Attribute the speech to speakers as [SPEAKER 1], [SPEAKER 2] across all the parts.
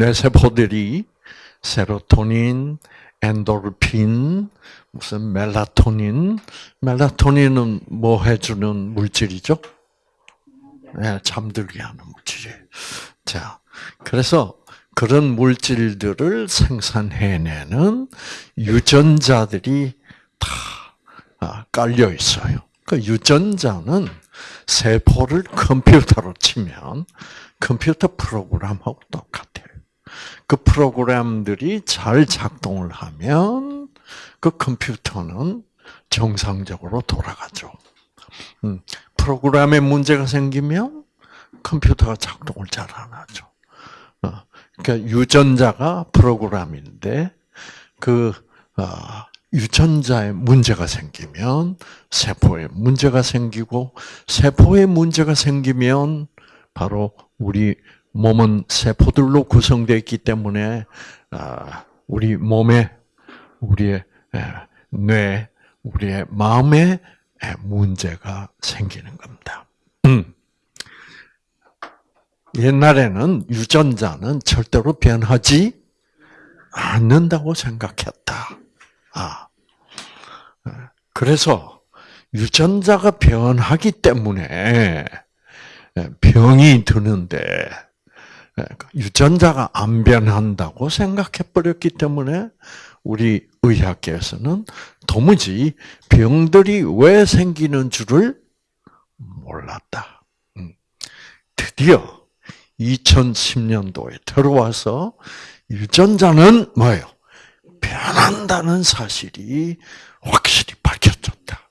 [SPEAKER 1] 뇌세포들이 세로토닌, 엔도르핀, 무슨 멜라토닌, 멜라토닌은 뭐 해주는 물질이죠? 네, 잠들게 하는 물질이에요. 자, 그래서 그런 물질들을 생산해내는 유전자들이 다 아, 깔려 있어요. 그 유전자는 세포를 컴퓨터로 치면 컴퓨터 프로그램하고 똑같아요. 그 프로그램들이 잘 작동을 하면 그 컴퓨터는 정상적으로 돌아가죠. 음, 프로그램에 문제가 생기면 컴퓨터가 작동을 잘 안 하죠. 어, 그러니까 유전자가 프로그램인데 그 어, 유전자에 문제가 생기면 세포에 문제가 생기고 세포에 문제가 생기면 바로 우리 몸은 세포들로 구성되어 있기 때문에 아, 우리 몸에 우리의 뇌, 우리의 마음에 문제가 생기는 겁니다. 음. 옛날에는 유전자는 절대로 변하지 않는다고 생각했다. 아. 그래서 유전자가 변하기 때문에 병이 드는데 유전자가 안 변한다고 생각해 버렸기 때문에 우리 의학계에서는 도무지 병들이 왜 생기는 줄을 몰랐다. 음. 드디어 2010년도에 들어와서 유전자는 뭐예요? 변한다는 사실이 확실히 밝혀졌다.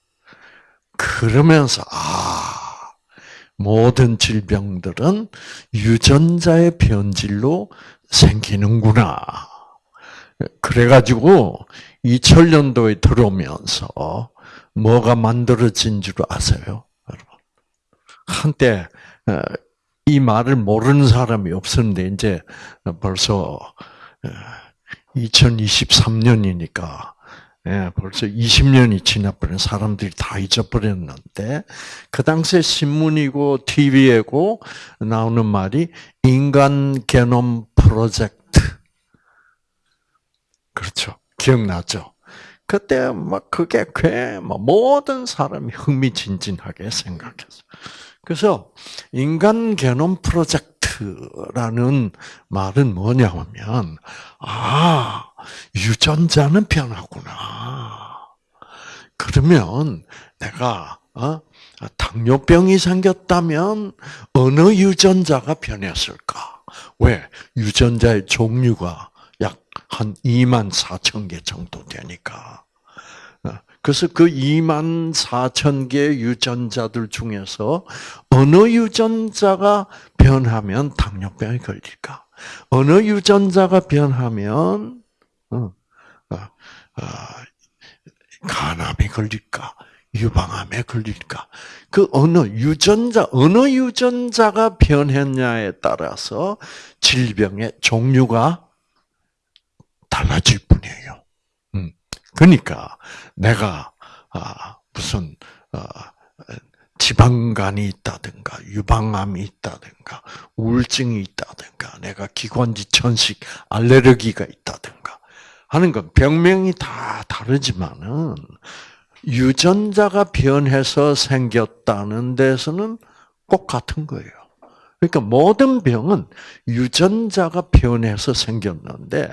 [SPEAKER 1] 그러면서 아 모든 질병들은 유전자의 변질로 생기는구나. 그래가지고 2000년도에 들어오면서 뭐가 만들어진 줄 아세요? 여러분. 한때 어, 이 말을 모르는 사람이 없었는데 이제 벌써 2023년이니까 어, 예, 벌써 20년이 지나버린 사람들이 다 잊어버렸는데 그 당시에 신문이고 TV에고 나오는 말이 인간 게놈 프로젝트. 그렇죠. 기억나죠? 그때 막 그게 꽤뭐 모든 사람이 흥미진진하게 생각했어. 그래서 인간 게놈 프로젝트 라는 말은 뭐냐면 아 유전자는 변하구나. 그러면 내가 어? 당뇨병이 생겼다면 어느 유전자가 변했을까? 왜 유전자의 종류가 약 한 2만 4천 개 정도 되니까. 그래서 그 2만 4천 개의 유전자들 중에서 어느 유전자가 변하면 당뇨병이 걸릴까? 어느 유전자가 변하면 어, 어, 어, 간암에 걸릴까? 유방암에 걸릴까? 그 어느 유전자, 어느 유전자가 변했냐에 따라서 질병의 종류가 달라질 뿐이에요. 그러니까 내가 아, 무슨 어, 지방간이 있다든가 유방암이 있다든가 우울증이 있다든가 내가 기관지 천식 알레르기가 있다든가 하는 건 병명이 다 다르지만은 유전자가 변해서 생겼다는 데서는 꼭 같은 거예요. 그러니까 모든 병은 유전자가 변해서 생겼는데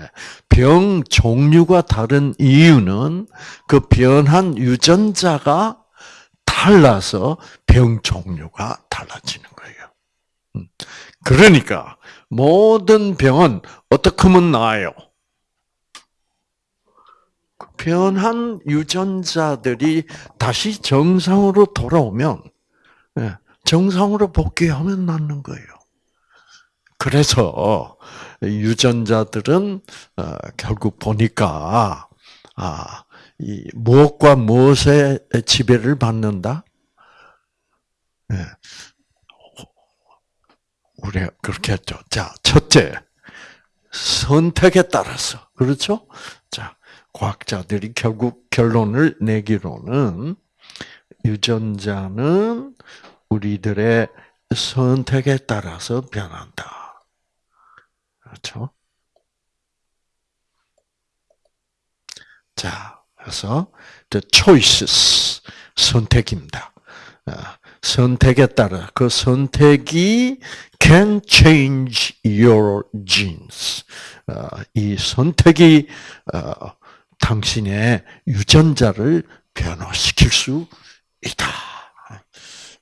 [SPEAKER 1] 병 종류가 다른 이유는 그 변한 유전자가 달라서 병 종류가 달라지는 거예요. 음. 그러니까 모든 병은 어떻게 하면 나아요? 그 변한 유전자들이 다시 정상으로 돌아오면 예, 정상으로 복귀하면 낫는 거예요. 그래서 유전자들은 어, 결국 보니까 아, 이 무엇과 무엇의 지배를 받는다? 네. 우리가 그렇게 했죠. 자, 첫째, 선택에 따라서. 그렇죠? 자, 과학자들이 결국 결론을 내기로는 유전자는 우리들의 선택에 따라서 변한다. 그렇죠? 자, 그래서 the choices 선택입니다. 어, 선택에 따라 그 선택이 can change your genes. 어, 이 선택이 어, 당신의 유전자를 변화시킬 수 있다.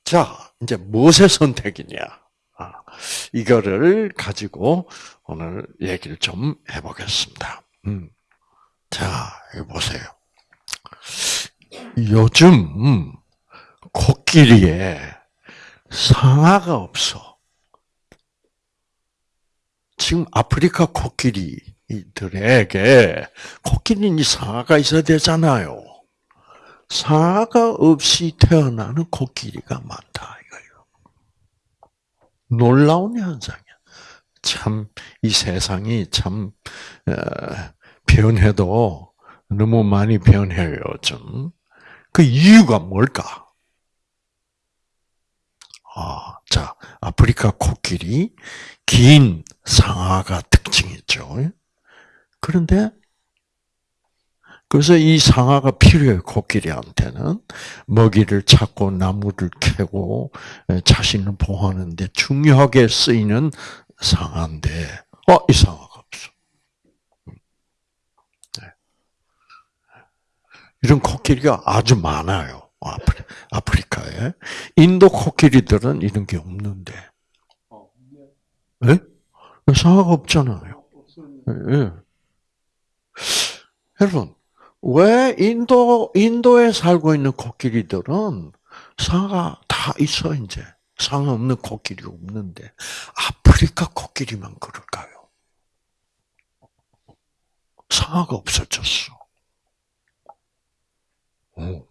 [SPEAKER 1] 자, 이제 무엇의 선택이냐? 아, 이거를 가지고 오늘 얘기를 좀 해보겠습니다. 음. 자, 이거 보세요. 요즘 코끼리에 상아가 없어. 지금 아프리카 코끼리들에게 코끼리니 상아가 있어야 되잖아요. 상아가 없이 태어나는 코끼리가 많다 이거예요. 놀라운 현상이야. 참 이 세상이 참 어, 변해도 너무 많이 변해요 좀. 그 이유가 뭘까? 아, 자 아프리카 코끼리 긴 상아가 특징이죠. 그런데 그래서 이 상아가 필요해요, 코끼리한테는. 먹이를 찾고 나무를 캐고 자신을 보호하는데 중요하게 쓰이는 상아인데, 어, 이 상아가 없어. 네. 이런 코끼리가 아주 많아요. 아프리, 아프리카에. 인도 코끼리들은 이런 게 없는데. 네? 상아가 없잖아요. 네. 여러분, 왜 인도, 인도에 살고 있는 코끼리들은 상아 다 있어, 이제. 상아 없는 코끼리 없는데, 아프리카 코끼리만 그럴까요? 상아가 없어졌어. 오.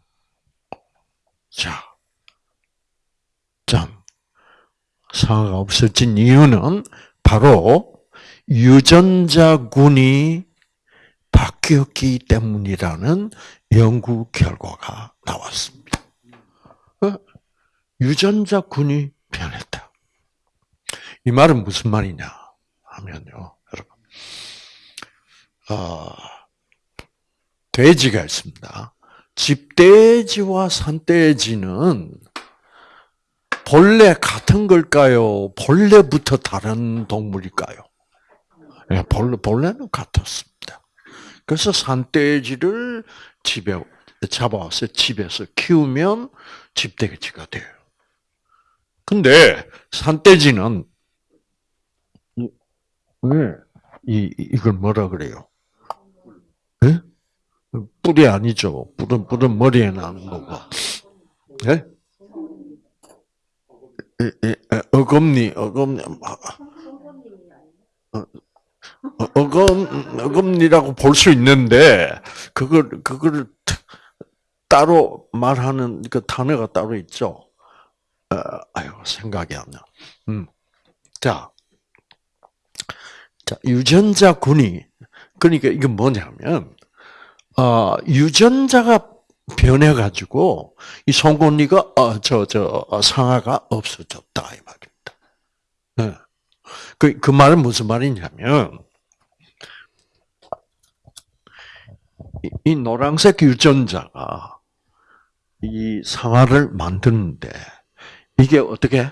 [SPEAKER 1] 자. 참. 상아가 없어진 이유는 바로 유전자군이 바뀌었기 때문이라는 연구 결과가 나왔습니다. 어? 유전자군이 변했다. 이 말은 무슨 말이냐 하면요, 여러분. 어, 돼지가 있습니다. 집돼지와 산돼지는 본래 같은 걸까요? 본래부터 다른 동물일까요? 네, 본래, 본래는 같았습니다. 그래서 산돼지를 집에 잡아와서 집에서 키우면 집돼지가 돼요. 근데 산돼지는 왜 이, 이걸 뭐라 그래요? 네? 뿔이 아니죠. 뿔은 뿔은 머리에 나는 거고. 네? 어금니, 어금니, 어, 어금 어금니라고 볼 수 있는데 그걸 그걸 따로 말하는 그 단어가 따로 있죠. 어, 아유 생각이 안 나. 음. 자, 자 유전자 군이 그러니까 이게 뭐냐면 어, 유전자가 변해가지고 이 송곳니가 어, 저저 어, 상아가 없어졌다 이 말입니다. 네. 그, 그 말은 무슨 말이냐면, 이 노란색 유전자가 이 상아를 만드는데 이게 어떻게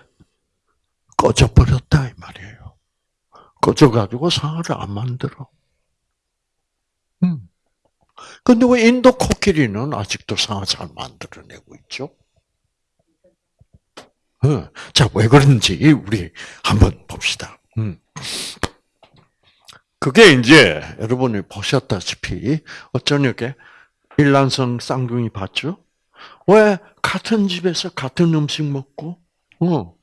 [SPEAKER 1] 꺼져버렸다 이 말이에요. 꺼져가지고 상아를 안 만들어. 음. 근데 왜 인도 코끼리는 아직도 상아 잘 만들어내고 있죠? 어. 자, 왜 그런지 우리 한번 봅시다. 음. 그게 이제 여러분이 보셨다시피 어쩌냐게 일란성 쌍둥이 봤죠? 왜 같은 집에서 같은 음식 먹고 어,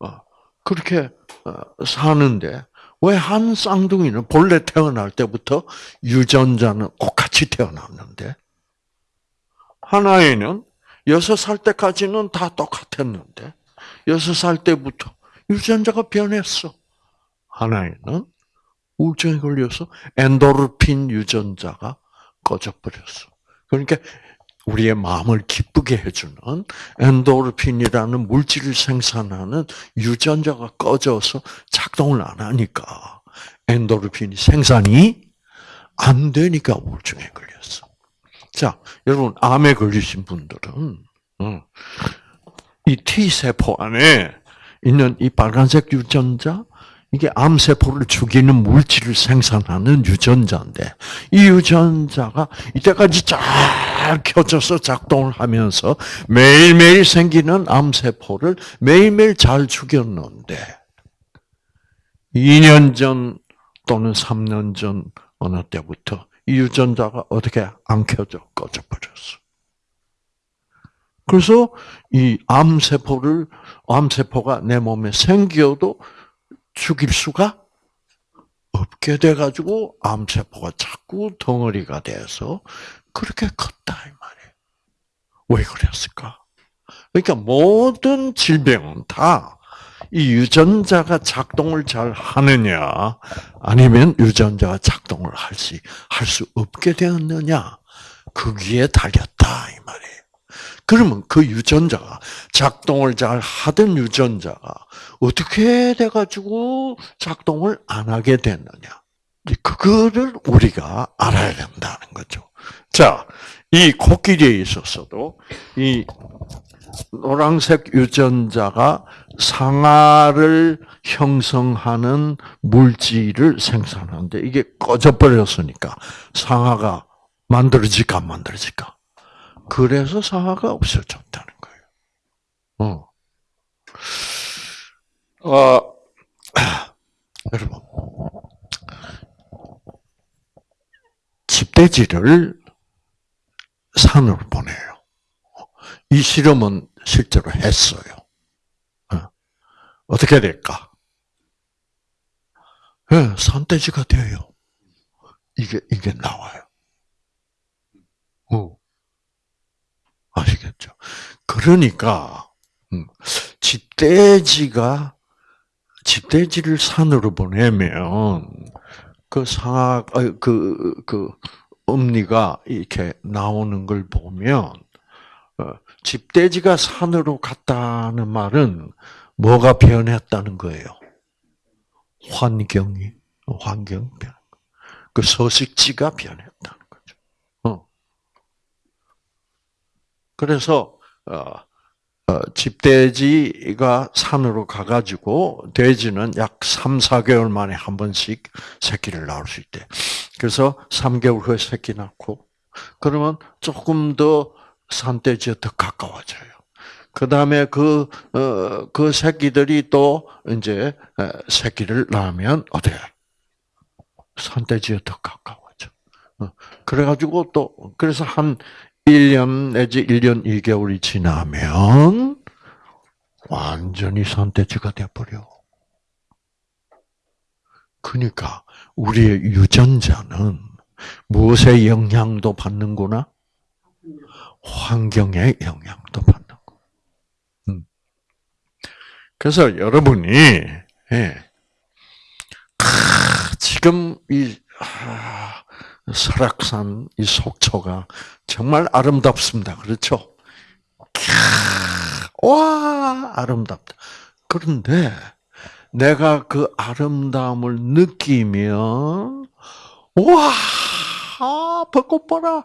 [SPEAKER 1] 어 그렇게 어, 사는데 왜 한 쌍둥이는 본래 태어날 때부터 유전자는 똑같이 태어났는데 하나에는 여섯 살 때까지는 다 똑같았는데 여섯 살 때부터 유전자가 변했어. 하나에는 우울증에 걸려서 엔도르핀 유전자가 꺼져버렸어. 그러니까 우리의 마음을 기쁘게 해주는 엔도르핀이라는 물질을 생산하는 유전자가 꺼져서 작동을 안 하니까 엔도르핀이 생산이 안 되니까 우울증에 걸렸어. 자, 여러분 암에 걸리신 분들은 어, 이 T 세포 안에 있는 이 빨간색 유전자 이게 암세포를 죽이는 물질을 생산하는 유전자인데 이 유전자가 이때까지 잘 켜져서 작동을 하면서 매일매일 생기는 암세포를 매일매일 잘 죽였는데 2년 전 또는 3년 전 어느 때부터 이 유전자가 어떻게 안 켜져 꺼져버렸어. 그래서 이 암세포를 암세포가 내 몸에 생겨도 죽일 수가 없게 돼가지고 암세포가 자꾸 덩어리가 돼서 그렇게 컸다 이 말이에요. 왜 그랬을까? 그러니까 모든 질병은 다 이 유전자가 작동을 잘 하느냐, 아니면 유전자가 작동을 할수 할 수 없게 되었느냐, 거기에 달렸다 이 말이에요. 그러면 그 유전자가 작동을 잘 하던 유전자가 어떻게 돼가지고 작동을 안 하게 됐느냐? 그거를 우리가 알아야 된다는 거죠. 자, 이 코끼리에 있어서도 이 노란색 유전자가 상아를 형성하는 물질을 생산하는데 이게 꺼져버렸으니까 상아가 만들어질까 안 만들어질까? 그래서 상아가 없어졌다는 거예요. 어. 어, 여러분, 집돼지를 산으로 보내요. 이 실험은 실제로 했어요. 어. 떻게 될까? 네, 산돼지가 돼요. 이게, 이게 나와요. 어. 아시겠죠? 그러니까, 음, 집돼지가 집돼지를 산으로 보내면 그 상아 그그 그 엄니가 이렇게 나오는 걸 보면 어, 집돼지가 산으로 갔다는 말은 뭐가 변했다는 거예요? 환경이 환경 변. 그 서식지가 변했다는 거죠. 어. 그래서 어, 어, 집돼지가 산으로 가가지고 돼지는 약 3, 4개월 만에 한 번씩 새끼를 낳을 수 있대. 그래서 3개월 후에 새끼 낳고 그러면 조금 더 산돼지에 더 가까워져요. 그 다음에 그, 어, 그 새끼들이 또 이제 새끼를 낳으면 어떻게? 산돼지에 더 가까워져. 어, 그래가지고 또, 그래서 한 1년 내지 1년 2개월이 지나면 완전히 산돼지가 돼버려. 그러니까 우리의 유전자는 무엇의 영향도 받는구나? 환경의 영향도 받는 거. 음. 그래서 여러분이 예, 지금 이 아, 설악산 이 속초가 정말 아름답습니다. 그렇죠? 와, 아름답다. 그런데 내가 그 아름다움을 느끼면 와, 아, 벚꽃 봐라.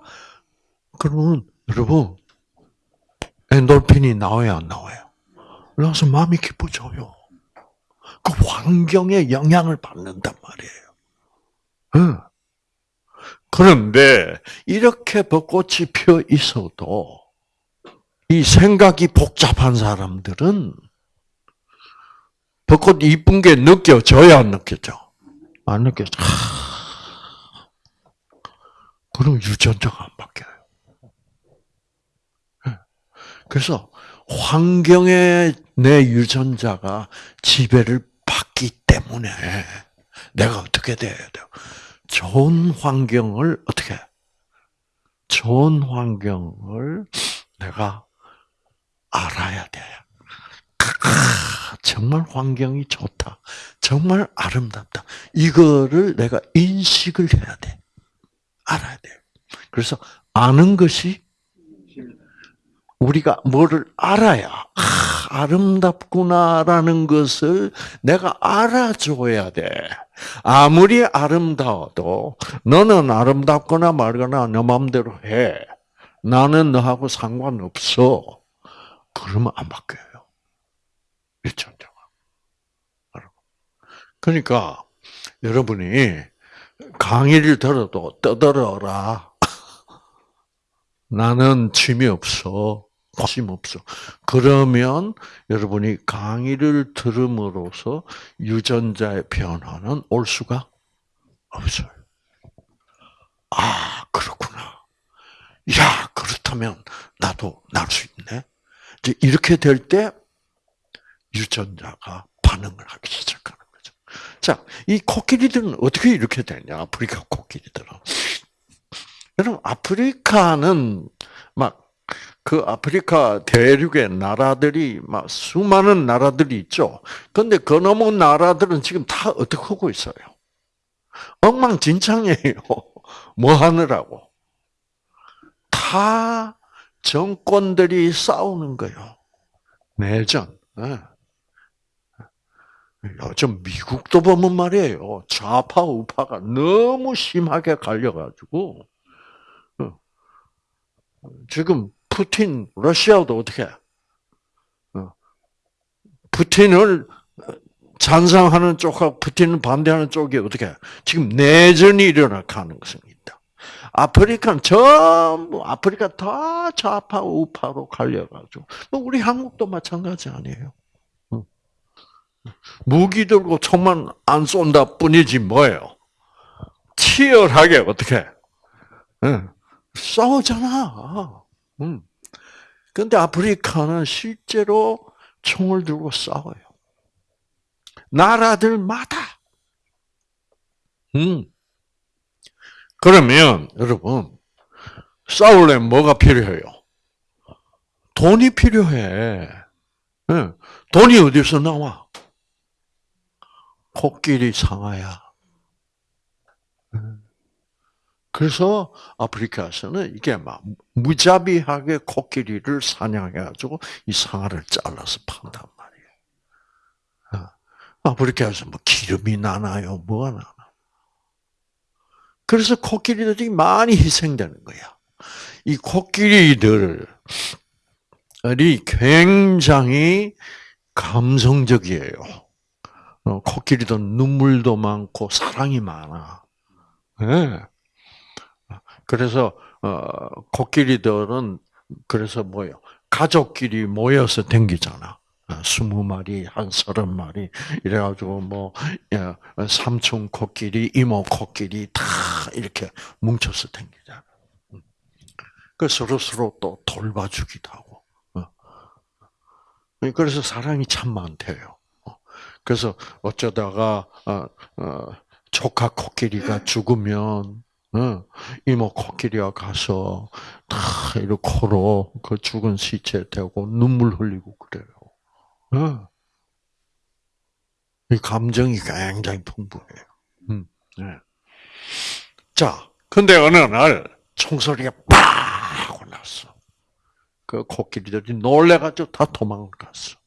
[SPEAKER 1] 그러면 여러분 엔돌핀이 나와야 안 나와요? 그래서 마음이 기뻐져요. 그 환경에 영향을 받는단 말이에요. 응. 그런데 이렇게 벚꽃이 펴 있어도 이 생각이 복잡한 사람들은 벚꽃 이쁜 게 느껴져야 안 느껴져? 안 느껴져. 그럼 유전자가 안 바뀌어요. 예. 그래서 환경에 내 유전자가 지배를 받기 때문에 내가 어떻게 돼야 돼요? 좋은 환경을 어떻게 좋은 환경을 내가 알아야 돼. 정말 환경이 좋다. 정말 아름답다. 이거를 내가 인식을 해야 돼. 알아야 돼. 그래서 아는 것이 우리가 뭐를 알아야 아, 름답구나라는 것을 내가 알아줘야 돼. 아무리 아름다워도 너는 아름답거나 말거나 너 마음대로 해. 나는 너하고 상관없어. 그러면 안 바뀌어요. 유전자가. 그러니까 여러분이 강의를 들어도 떠들어라. 나는 취미 없어. 관심 없어. 그러면 여러분이 강의를 들음으로써 유전자의 변화는 올 수가 없어요. 아, 그렇구나. 야, 그렇다면 나도 날 수 있네. 이제 이렇게 될 때 유전자가 반응을 하기 시작하는 거죠. 자, 이 코끼리들은 어떻게 이렇게 되냐? 아프리카 코끼리들은. 여러분, 아프리카는 막 그 아프리카 대륙의 나라들이 막 수많은 나라들이 있죠. 그런데 그 넘은 나라들은 지금 다 어떻게 하고 있어요? 엉망진창이에요. 뭐 하느라고? 다 정권들이 싸우는 거예요. 내전. 네. 요즘 미국도 보면 말이에요. 좌파 우파가 너무 심하게 갈려가지고 어. 지금 푸틴 러시아도 어떻게 어. 푸틴을 찬성하는 쪽과 푸틴을 반대하는 쪽이 어떻게 지금 내전이 일어나가는 것입니다. 아프리카는 전부 아프리카 다 좌파 우파로 갈려가지고 뭐 우리 한국도 마찬가지 아니에요. 무기 들고 총만 안 쏜다 뿐이지 뭐예요. 치열하게 어떻게 응. 싸우잖아. 응. 근데 아프리카는 실제로 총을 들고 싸워요. 나라들마다. 음. 그러면 여러분 싸우려면 뭐가 필요해요? 돈이 필요해. 돈이 어디서 나와? 코끼리 상아야. 그래서 아프리카에서는 이게 막 무자비하게 코끼리를 사냥해가지고 이 상아를 잘라서 판단 말이에요. 아프리카에서 뭐 기름이 나나요? 뭐가 나나? 그래서 코끼리들이 많이 희생되는 거야. 이 코끼리들이 굉장히 감성적이에요. 어, 코끼리도 눈물도 많고 사랑이 많아. 네. 그래서 어, 코끼리들은 그래서 뭐요? 가족끼리 모여서 댕기잖아. 어, 스무 마리, 한 서른 마리 이래가지고 뭐 삼촌 코끼리, 이모 코끼리 다 이렇게 뭉쳐서 댕기잖아. 음. 그 서로 서로 또 돌봐주기도 하고. 그래서 사랑이 참 많대요. 그래서 어쩌다가 어, 어, 조카 코끼리가 죽으면 어, 이모 코끼리가 가서 다 이렇게 코로 그 죽은 시체 대고 눈물 흘리고 그래요. 어. 이 감정이 굉장히 풍부해요. 음, 네. 자, 근데 어느 날 총소리가 빡 하고 났어. 그 코끼리들이 놀래가지고 다 도망갔어.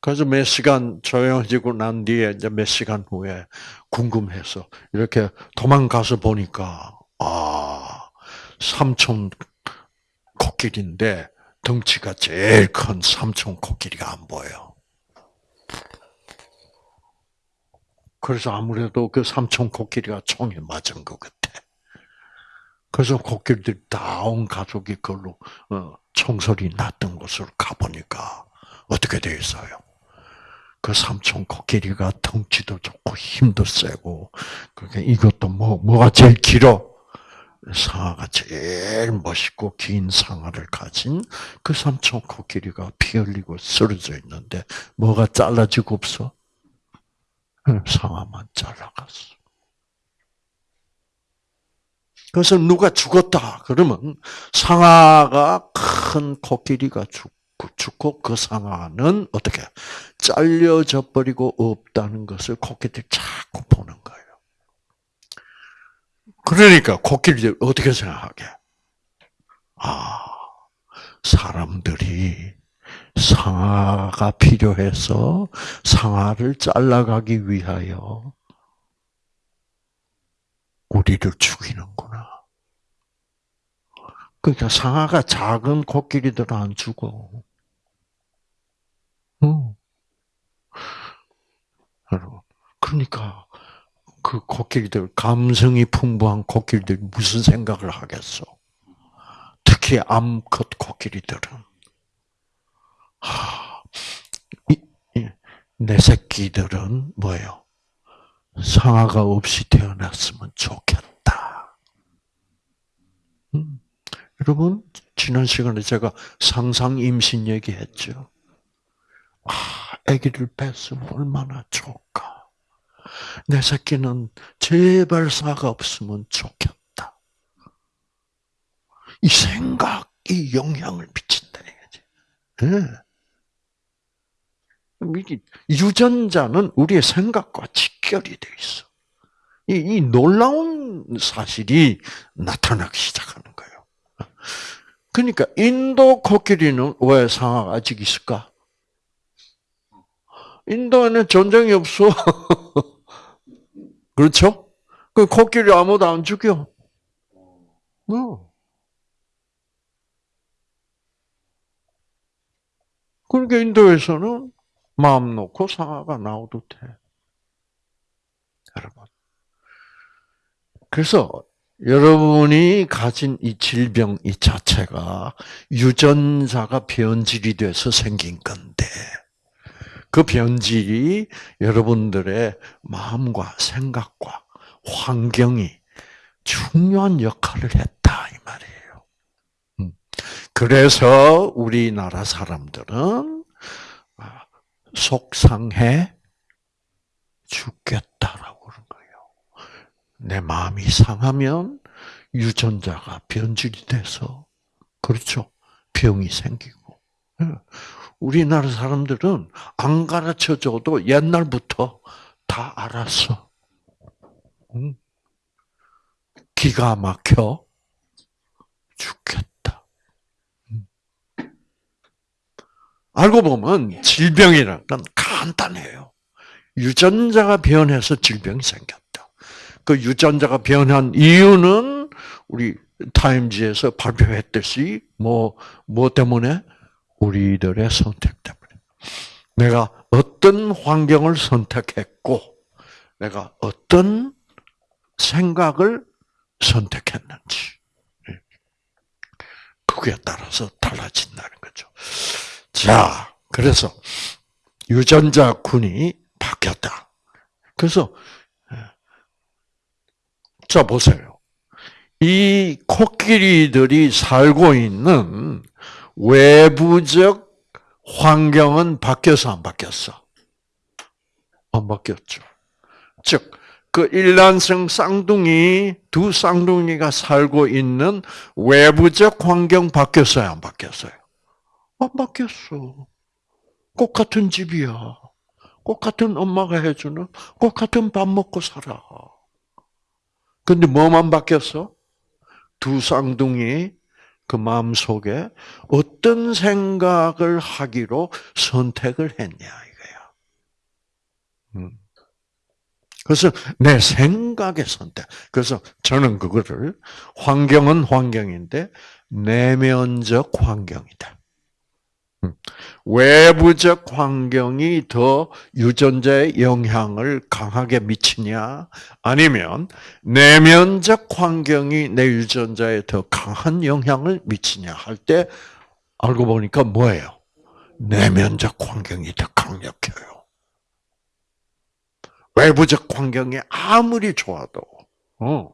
[SPEAKER 1] 그래서 몇 시간 조용해지고 난 뒤에 이제 몇 시간 후에 궁금해서 이렇게 도망가서 보니까 아 삼촌 코끼리인데 덩치가 제일 큰 삼촌 코끼리가 안 보여. 그래서 아무래도 그 삼촌 코끼리가 총에 맞은 것 같아. 그래서 코끼리들이 다온 가족이 그걸로 어, 총소리 났던 곳으로 가보니까 어떻게 되어 있어요? 그 삼촌 코끼리가 덩치도 좋고 힘도 세고 그러니까 이것도 뭐 뭐가 제일 길어? 상아가 제일 멋있고 긴 상아를 가진 그 삼촌 코끼리가 피 흘리고 쓰러져 있는데 뭐가 잘라지고 없어? 상아만 잘라갔어. 그래서 누가 죽었다 그러면 상아가 큰 코끼리가 죽 죽고 그 상아는 어떻게 잘려져 버리고 없다는 것을 코끼리들이 자꾸 보는 거예요. 그러니까 코끼리들 어떻게 생각하게? 아, 사람들이 상아가 필요해서 상아를 잘라가기 위하여 우리를 죽이는구나. 그러니까 상아가 작은 코끼리들은 안 죽어. 어. 여러분, 그러니까 그 코끼리들 감성이 풍부한 코끼리들이 무슨 생각을 하겠어? 특히 암컷 코끼리들은 하, 이, 이, 내 새끼들은 뭐예요? 상아가 없이 태어났으면 좋겠다. 음. 여러분 지난 시간에 제가 상상 임신 얘기했죠. 아, 아기를 뺐으면 얼마나 좋을까. 내 새끼는 제발 사가 없으면 좋겠다. 이 생각이 영향을 미친다. 네. 유전자는 우리의 생각과 직결이 돼 있어. 이, 이 놀라운 사실이 나타나기 시작하는 거예요. 그러니까 인도 코끼리는 왜 상아가 아직 있을까? 인도에는 전쟁이 없어. 그렇죠? 그 코끼리 아무도 안 죽여. 어. 그러니까 인도에서는 마음 놓고 상아가 나오도 돼. 여러분. 그래서 여러분이 가진 이 질병 이 자체가 유전자가 변질이 돼서 생긴 건데, 그 변질이 여러분들의 마음과 생각과 환경이 중요한 역할을 했다 이 말이에요. 음. 그래서 우리나라 사람들은 아, 속상해 죽겠다라고 그런 거예요. 내 마음이 상하면 유전자가 변질이 돼서 그렇죠. 병이 생기고 예. 우리나라 사람들은 안 가르쳐 줘도 옛날부터 다 알았어. 기가 막혀 죽겠다. 알고 보면 질병이라는 건 간단해요. 유전자가 변해서 질병이 생겼다. 그 유전자가 변한 이유는 우리 타임지에서 발표했듯이 뭐, 뭐 때문에? 우리들의 선택 때문에. 내가 어떤 환경을 선택했고, 내가 어떤 생각을 선택했는지. 그게 따라서 달라진다는 거죠. 자, 그래서 유전자 군이 바뀌었다. 그래서, 자, 보세요. 이 코끼리들이 살고 있는 외부적 환경은 바뀌어서 안 바뀌었어? 안 바뀌었죠. 즉, 그 일란성 쌍둥이, 두 쌍둥이가 살고 있는 외부적 환경 바뀌었어요? 안 바뀌었어요? 안 바뀌었어. 꼭 같은 집이야. 꼭 같은 엄마가 해주는, 꼭 같은 밥 먹고 살아. 근데 뭐만 바뀌었어? 두 쌍둥이 그 마음 속에 어떤 생각을 하기로 선택을 했냐 이거야. 음. 그래서 내 생각의 선택. 그래서 저는 그거를 환경은 환경인데 내면적 환경이다. 음. 외부적 환경이 더 유전자의 영향을 강하게 미치냐, 아니면 내면적 환경이 내 유전자에 더 강한 영향을 미치냐 할 때 알고 보니까 뭐예요? 내면적 환경이 더 강력해요. 외부적 환경이 아무리 좋아도, 어,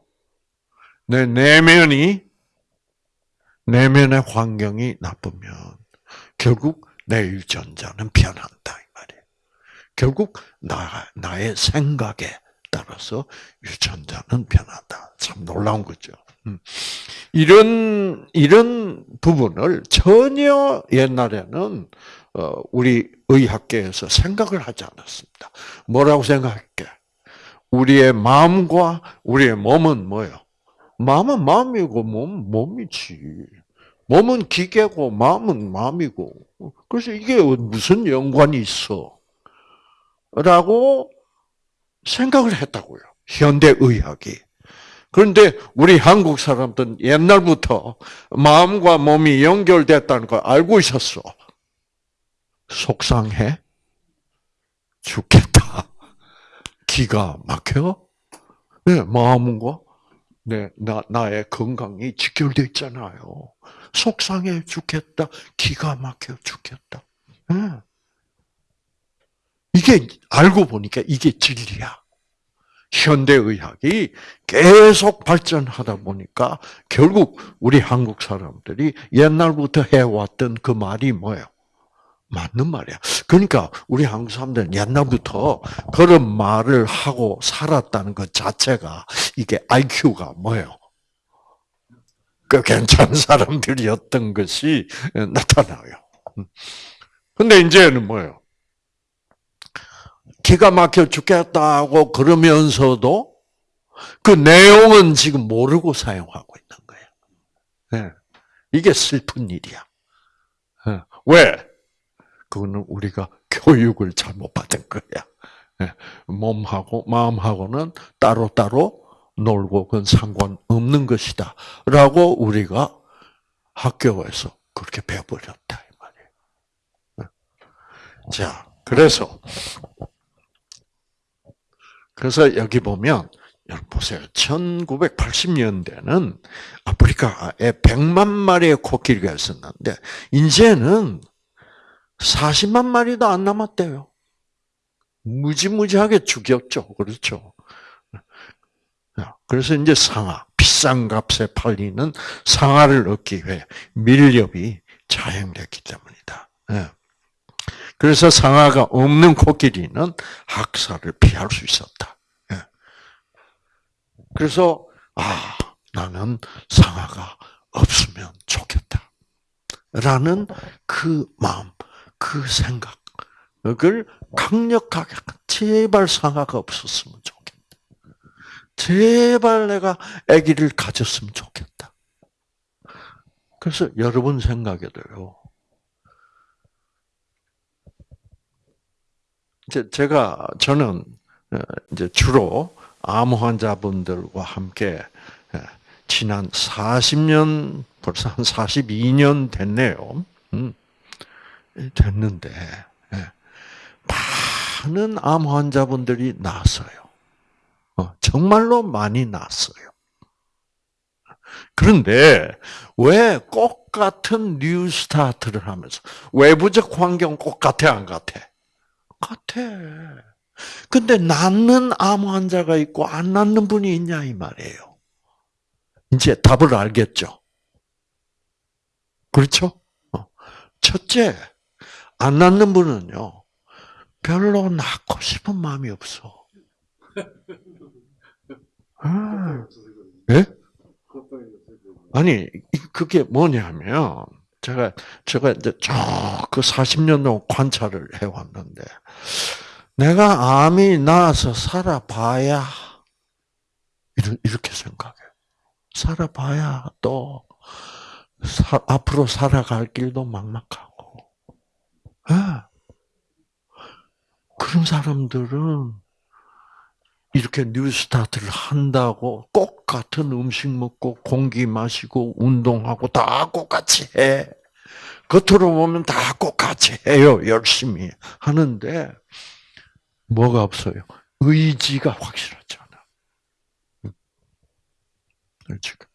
[SPEAKER 1] 내 내면이, 내면의 환경이 나쁘면, 결국 내 유전자는 변한다 이 말이에요. 결국 나 나의 생각에 따라서 유전자는 변한다. 참 놀라운 거죠. 음. 이런 이런 부분을 전혀 옛날에는 어, 우리 의학계에서 생각을 하지 않았습니다. 뭐라고 생각할게? 우리의 마음과 우리의 몸은 뭐요? 마음은 마음이고 몸 몸이지. 몸은 기계고 마음은 마음이고. 그래서 이게 무슨 연관이 있어? 라고 생각을 했다고요. 현대의학이. 그런데 우리 한국 사람들은 옛날부터 마음과 몸이 연결됐다는 걸 알고 있었어. 속상해? 죽겠다. 기가 막혀? 네, 마음과 네, 나, 나의 건강이 직결되어 있잖아요. 속상해 죽겠다. 기가 막혀 죽겠다. 네. 이게, 알고 보니까 이게 진리야. 현대의학이 계속 발전하다 보니까 결국 우리 한국 사람들이 옛날부터 해왔던 그 말이 뭐예요? 맞는 말이야. 그러니까 우리 한국 사람들은 옛날부터 그런 말을 하고 살았다는 것 자체가 이게 IQ가 뭐예요? 그 괜찮은 사람들이었던 것이 나타나요. 근데 이제는 뭐예요? 기가 막혀 죽겠다고 그러면서도 그 내용은 지금 모르고 사용하고 있는 거예요. 네. 이게 슬픈 일이야. 네. 왜? 그거는 우리가 교육을 잘못 받은 거야. 예. 몸하고 마음하고는 따로따로 놀고 그건 상관없는 것이다. 라고 우리가 학교에서 그렇게 배워버렸다. 이 말이에요. 예. 자, 그래서, 그래서 여기 보면, 여러분 보세요. 1980년대는 아프리카에 100만 마리의 코끼리가 있었는데, 이제는 40만 마리도 안 남았대요. 무지무지하게 죽였죠. 그렇죠. 그래서 이제 상하, 비싼 값에 팔리는 상하를 얻기 위해 밀렵이 자행됐기 때문이다. 예. 그래서 상하가 없는 코끼리는 학살을 피할 수 있었다. 예. 그래서 아 나는 상하가 없으면 좋겠다. 라는 그 마음, 그 생각을 강력하게 제발 상아가 없었으면 좋겠다. 제발 내가 아기를 가졌으면 좋겠다. 그래서 여러분 생각에도요. 이제 제가 저는 어, 이제 주로 암 환자분들과 함께 어, 지난 40년 벌써 한 42년 됐네요. 음. 됐는데 예. 많은 암 환자분들이 나았어요. 어, 정말로 많이 나았어요. 그런데 왜 꼭 같은 New Start를 하면서 외부적 환경 꼭 같아 안 같아? 같아. 근데 낫는 암 환자가 있고 안 낫는 분이 있냐 이 말이에요. 이제 답을 알겠죠. 그렇죠? 어. 첫째, 안 낳는 분은요, 별로 낳고 싶은 마음이 없어. 아, 예? 아니, 그게 뭐냐면, 제가, 제가 이제 쭉그 40년 동안 관찰을 해왔는데, 내가 암이 나서 살아봐야, 이렇게 생각해요. 살아봐야 또, 사, 앞으로 살아갈 길도 막막하고, 아, 그런 사람들은 이렇게 New Start를 한다고 꼭 같은 음식 먹고 공기 마시고 운동하고 다 똑같이 해. 겉으로 보면 다 똑같이 해요. 열심히 하는데 뭐가 없어요? 의지가 확실하잖아. 의지가.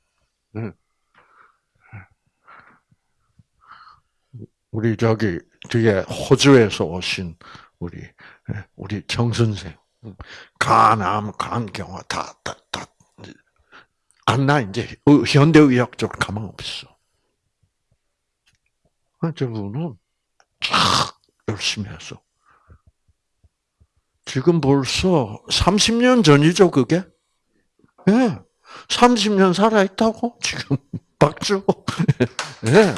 [SPEAKER 1] 우리 저기 뒤에 호주에서 오신 우리 예, 우리 정 선생 간암 간경화 다 다 다 안 나 이제 현대의학적으로 가망 없어. 저분은 쫙 열심히 해서 지금 벌써 30년 전이죠 그게? 예. 네. 30년 살아있다고? 지금 박수. 예. 네.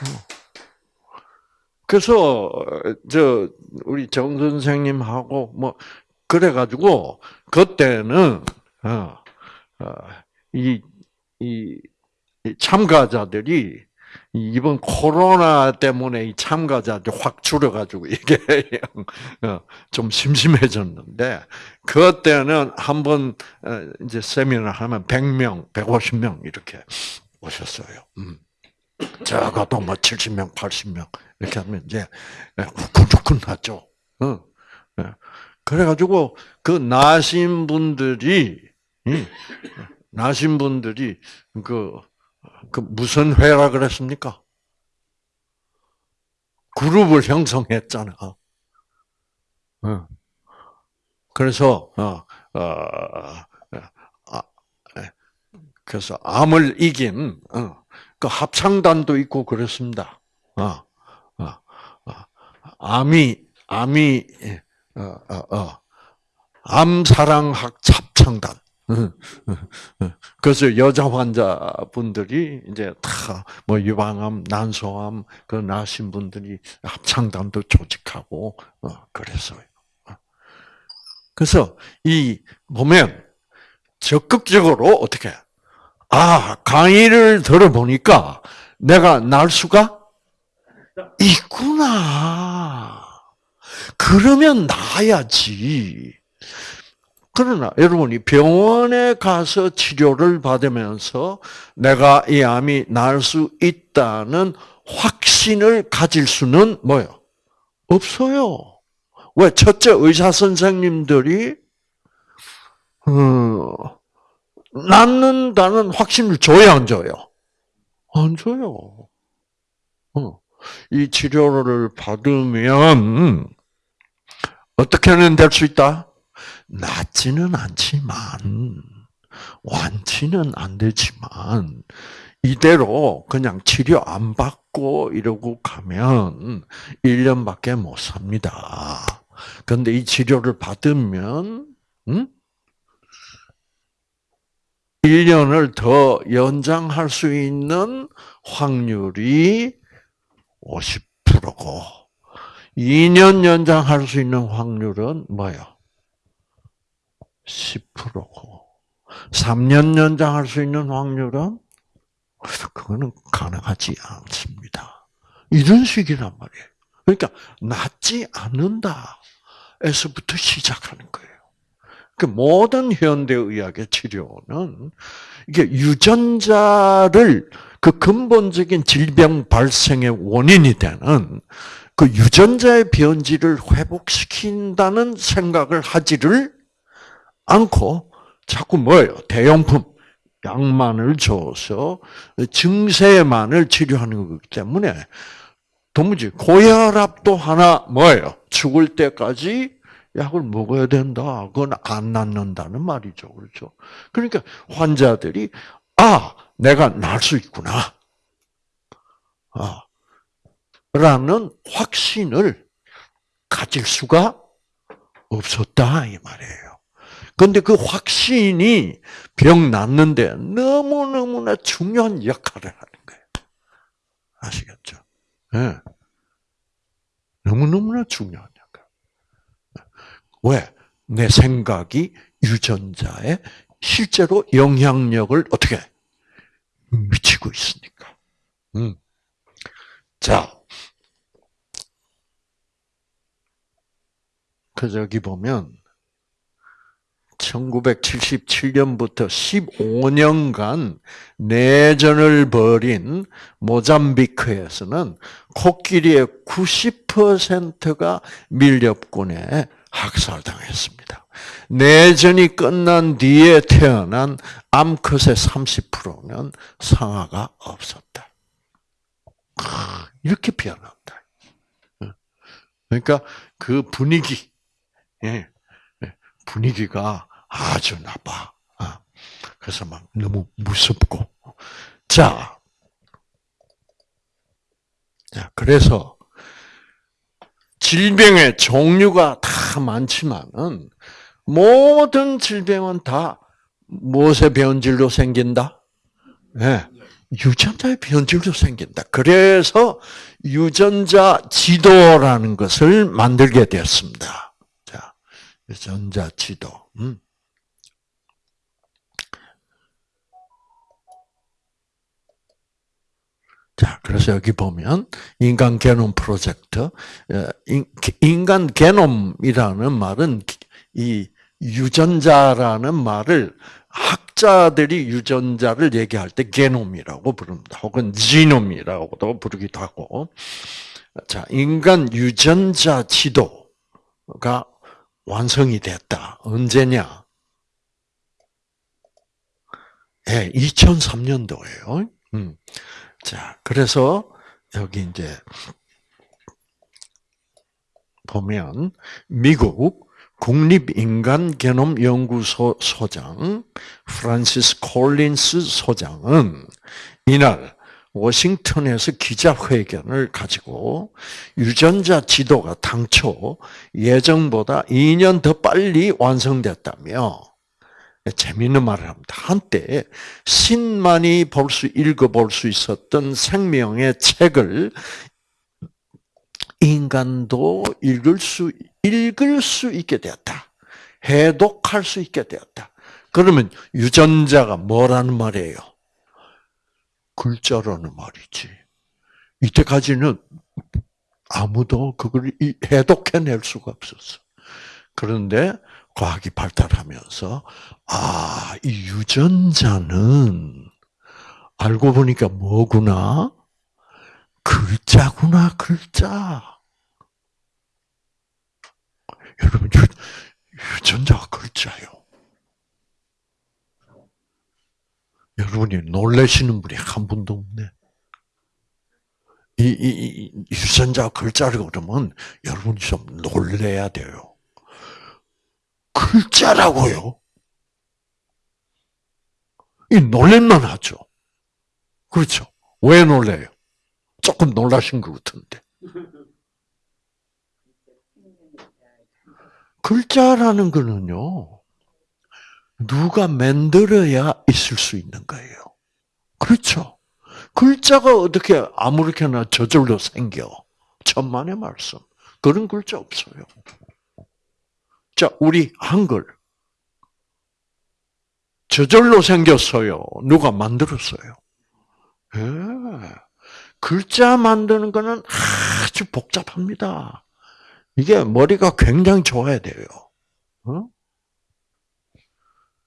[SPEAKER 1] 네. 그래서 저 우리 정 선생님하고 뭐 그래 가지고 그때는 어, 어, 이, 이 참가자들이 이번 코로나 때문에 이 참가자들 확 줄어가지고 이게 어, 좀 심심해졌는데 그때는 한번 어, 이제 세미나 하면 100명, 150명 이렇게 오셨어요. 음. 적어도 뭐 70명, 80명 이렇게 하면 이제 후끈후끈 하죠. 어. 예. 그래가지고 그 나신 분들이 나신 분들이 그, 그 무슨 회라 그랬습니까? 그룹을 형성했잖아. 어. 그래서 어, 어, 아, 예. 그래서 암을 이긴 어, 그 합창단도 있고 그렇습니다. 어, 어, 어. 암이 암이 어, 어, 어. 암사랑학 합창단. 그래서 여자 환자분들이 이제 다 뭐 유방암, 난소암 그 나신 분들이 합창단도 조직하고 어, 그랬어요. 그래서 이 보면 적극적으로 어떻게 아 강의를 들어보니까 내가 날 수가 있구나. 그러면 나야지. 그러나 여러분이 병원에 가서 치료를 받으면서 내가 이 암이 나을 수 있다는 확신을 가질 수는 뭐요? 없어요. 왜? 첫째 의사 선생님들이 어, 낫는다는 확신을 줘야 안 줘요? 안 줘요. 어. 이 치료를 받으면 어떻게는 될 수 있다? 낫지는 않지만, 완치는 안 되지만, 이대로 그냥 치료 안 받고 이러고 가면 1년밖에 못 삽니다. 그런데 이 치료를 받으면, 음? 1년을 더 연장할 수 있는 확률이 50%고, 2년 연장할 수 있는 확률은 뭐예요? 10%고 3년 연장할 수 있는 확률은 그거는 가능하지 않습니다. 이런 식이란 말이에요. 그러니까 낫지 않는다. 에서부터 시작하는 거예요. 그 모든 현대의학의 치료는 이게 유전자를 그 근본적인 질병 발생의 원인이 되는 그 유전자의 변질을 회복시킨다는 생각을 하지를 않고 자꾸 뭐예요? 대용품 약만을 줘서 증세만을 치료하는 거기 때문에 도무지 고혈압도 하나 뭐예요? 죽을 때까지 약을 먹어야 된다. 그건 안 낫는다는 말이죠. 그렇죠? 그러니까 환자들이 아, 내가 날 수 있구나. 아, 라는 확신을 가질 수가 없었다 이 말이에요. 그런데 그 확신이 병 낫는데 너무너무나 중요한 역할을 하는 거예요. 아시겠죠? 네. 너무너무나 중요한. 왜? 내 생각이 유전자에 실제로 영향력을 어떻게 미치고 있으니까. 음. 자, 그 저기 보면 1977년부터 15년간 내전을 벌인 모잠비크에서는 코끼리의 90%가 밀렵군에 학살당했습니다. 내전이 끝난 뒤에 태어난 암컷의 30%는 상아가 없었다. 이렇게 변한다. 그러니까 그 분위기, 예. 분위기가 아주 나빠. 아, 그래서 막 너무 무섭고. 자, 자 그래서 질병의 종류가 다 많지만은 모든 질병은 다 무엇의 변질로 생긴다? 네. 유전자의 변질로 생긴다. 그래서 유전자 지도라는 것을 만들게 되었습니다. 전자 지도. 음. 자, 그래서 여기 보면 인간 게놈 프로젝트, 어, 인간 게놈이라는 말은 이 유전자라는 말을 학자들이 유전자를 얘기할 때 게놈이라고 부릅니다. 혹은 지놈이라고도 부르기도 하고. 자, 인간 유전자 지도가 완성이 됐다. 언제냐? 예, 2003년도예요. 음. 자, 그래서 여기 이제 보면 미국 국립인간개놈연구소 소장 프란시스 콜린스 소장은 이날 워싱턴에서 기자회견을 가지고 유전자 지도가 당초 예정보다 2년 더 빨리 완성됐다며 재미있는 말을 합니다. 한때 신만이 볼 수 읽어볼 수 있었던 생명의 책을 인간도 읽을 수 읽을 수 있게 되었다. 해독할 수 있게 되었다. 그러면 유전자가 뭐라는 말이에요? 글자라는 말이지. 이때까지는 아무도 그걸 해독해낼 수가 없었어. 그런데 과학이 발달하면서 아, 이 유전자는 알고 보니까 뭐구나? 글자구나, 글자. 여러분, 유, 유전자가 글자요. 여러분이 놀라시는 분이 한 분도 없네. 이, 이, 이 유전자 글자를 그러면 여러분이 좀 놀래야 돼요. 글자라고요. 이 놀랄만 하죠. 그렇죠. 왜 놀래요? 조금 놀라신 것 같은데. 글자라는 거는요, 누가 만들어야 있을 수 있는 거예요. 그렇죠. 글자가 어떻게 아무렇게나 저절로 생겨. 천만의 말씀. 그런 글자 없어요. 자, 우리 한글. 저절로 생겼어요. 누가 만들었어요? 예. 글자 만드는 거는 아주 복잡합니다. 이게 머리가 굉장히 좋아야 돼요. 어?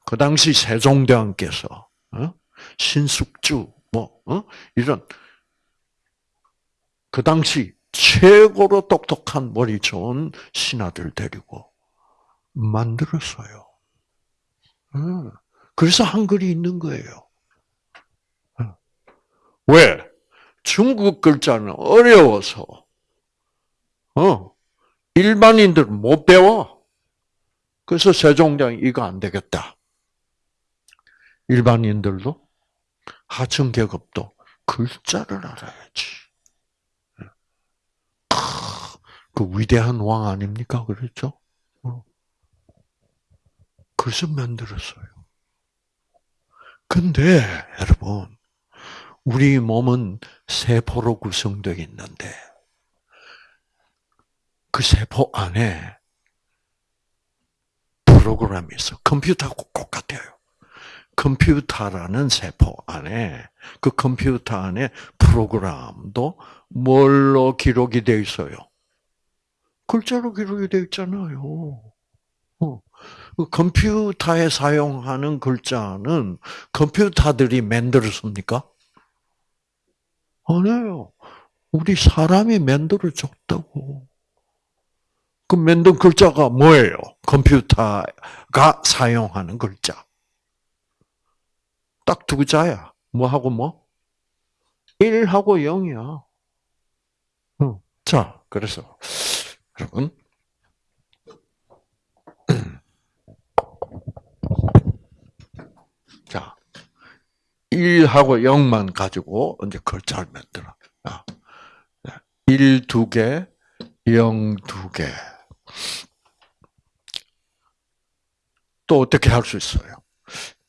[SPEAKER 1] 그 당시 세종대왕께서 어? 신숙주 뭐 어? 이런 그 당시 최고로 똑똑한 머리 좋은 신하들 데리고 만들었어요. 어. 그래서 한글이 있는 거예요. 왜? 중국 글자는 어려워서, 어, 일반인들은 못 배워. 그래서 세종대왕이 이거 안 되겠다. 일반인들도 하층계급도 글자를 알아야지. 그 위대한 왕 아닙니까? 그렇죠? 어. 그래서 만들었어요. 근데 여러분 우리 몸은 세포로 구성되어 있는데 그 세포 안에 프로그램이 있어. 컴퓨터하고 똑같아요. 컴퓨터라는 세포 안에 그 컴퓨터 안에 프로그램도 뭘로 기록이 되어 있어요? 글자로 기록이 되어 있잖아요. 어. 그 컴퓨터에 사용하는 글자는 컴퓨터들이 만들었습니까? 아니에요. 우리 사람이 만들어 줬다고. 그 만든 글자가 뭐예요? 컴퓨터가 사용하는 글자. 딱 두 글자야. 뭐하고 뭐? 1하고 0이야. 자, 그래서 여러분 1하고 0만 가지고 이제 글자를 만들어. 1두 개, 0두 개. 또 어떻게 할 수 있어요?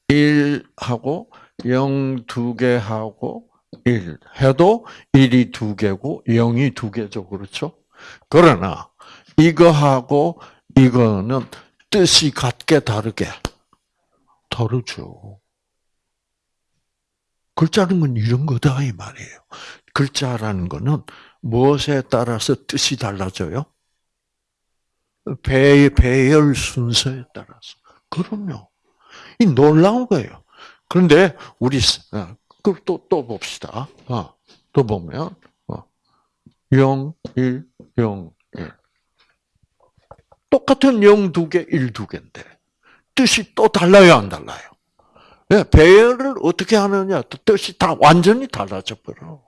[SPEAKER 1] 1하고 0두개 하고 1 해도 1이 두 개고 0이 두 개죠. 그렇죠? 그러나 이거하고 이거는 뜻이 같게 다르게 다르죠. 글자는 건 이런 거다 이 말이에요. 글자라는 거는 무엇에 따라서 뜻이 달라져요? 배, 배열 순서에 따라서. 그럼요. 이 놀라운 거예요. 그런데 우리 어, 그또 또 봅시다. 어, 또 보면 어, 0, 1, 0, 1. 똑같은 0 두 개, 1 두 개인데 뜻이 또 달라요, 안 달라요? 네, 배열을 어떻게 하느냐, 뜻이 다 완전히 달라져 버려.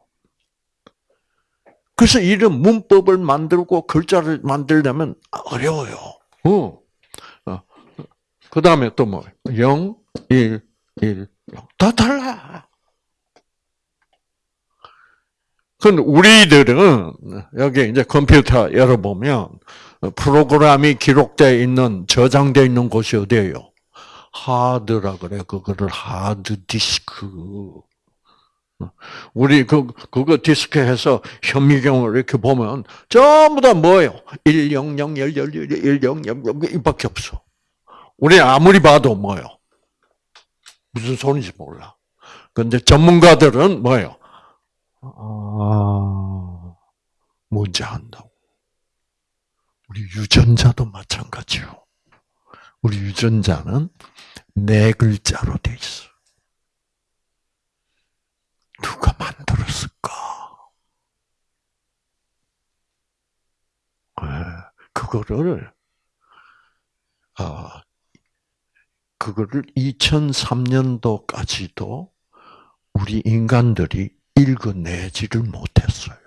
[SPEAKER 1] 그래서 이런 문법을 만들고 글자를 만들려면 어려워요. 어. 어. 그 다음에 또 뭐, 0, 1, 1, 0. 다 달라. 근데 우리들은, 여기 이제 컴퓨터 열어보면, 프로그램이 기록되어 있는, 저장되어 있는 곳이 어디예요? 하드라 그래. 그거를 하드 디스크. 우리 그, 그거 디스크 해서 현미경을 이렇게 보면 전부 다 뭐예요? 100, 100, 100, 100, 100, 이밖에 없어. 우리 아무리 봐도 뭐예요? 무슨 소리인지 몰라. 근데 전문가들은 뭐예요? 아, 뭔지 안다고. 우리 유전자도 마찬가지요. 우리 유전자는 네 글자로 돼 있어. 누가 만들었을까? 네, 그거를 어, 그거를 2003년도까지도 우리 인간들이 읽어내지를 못했어요.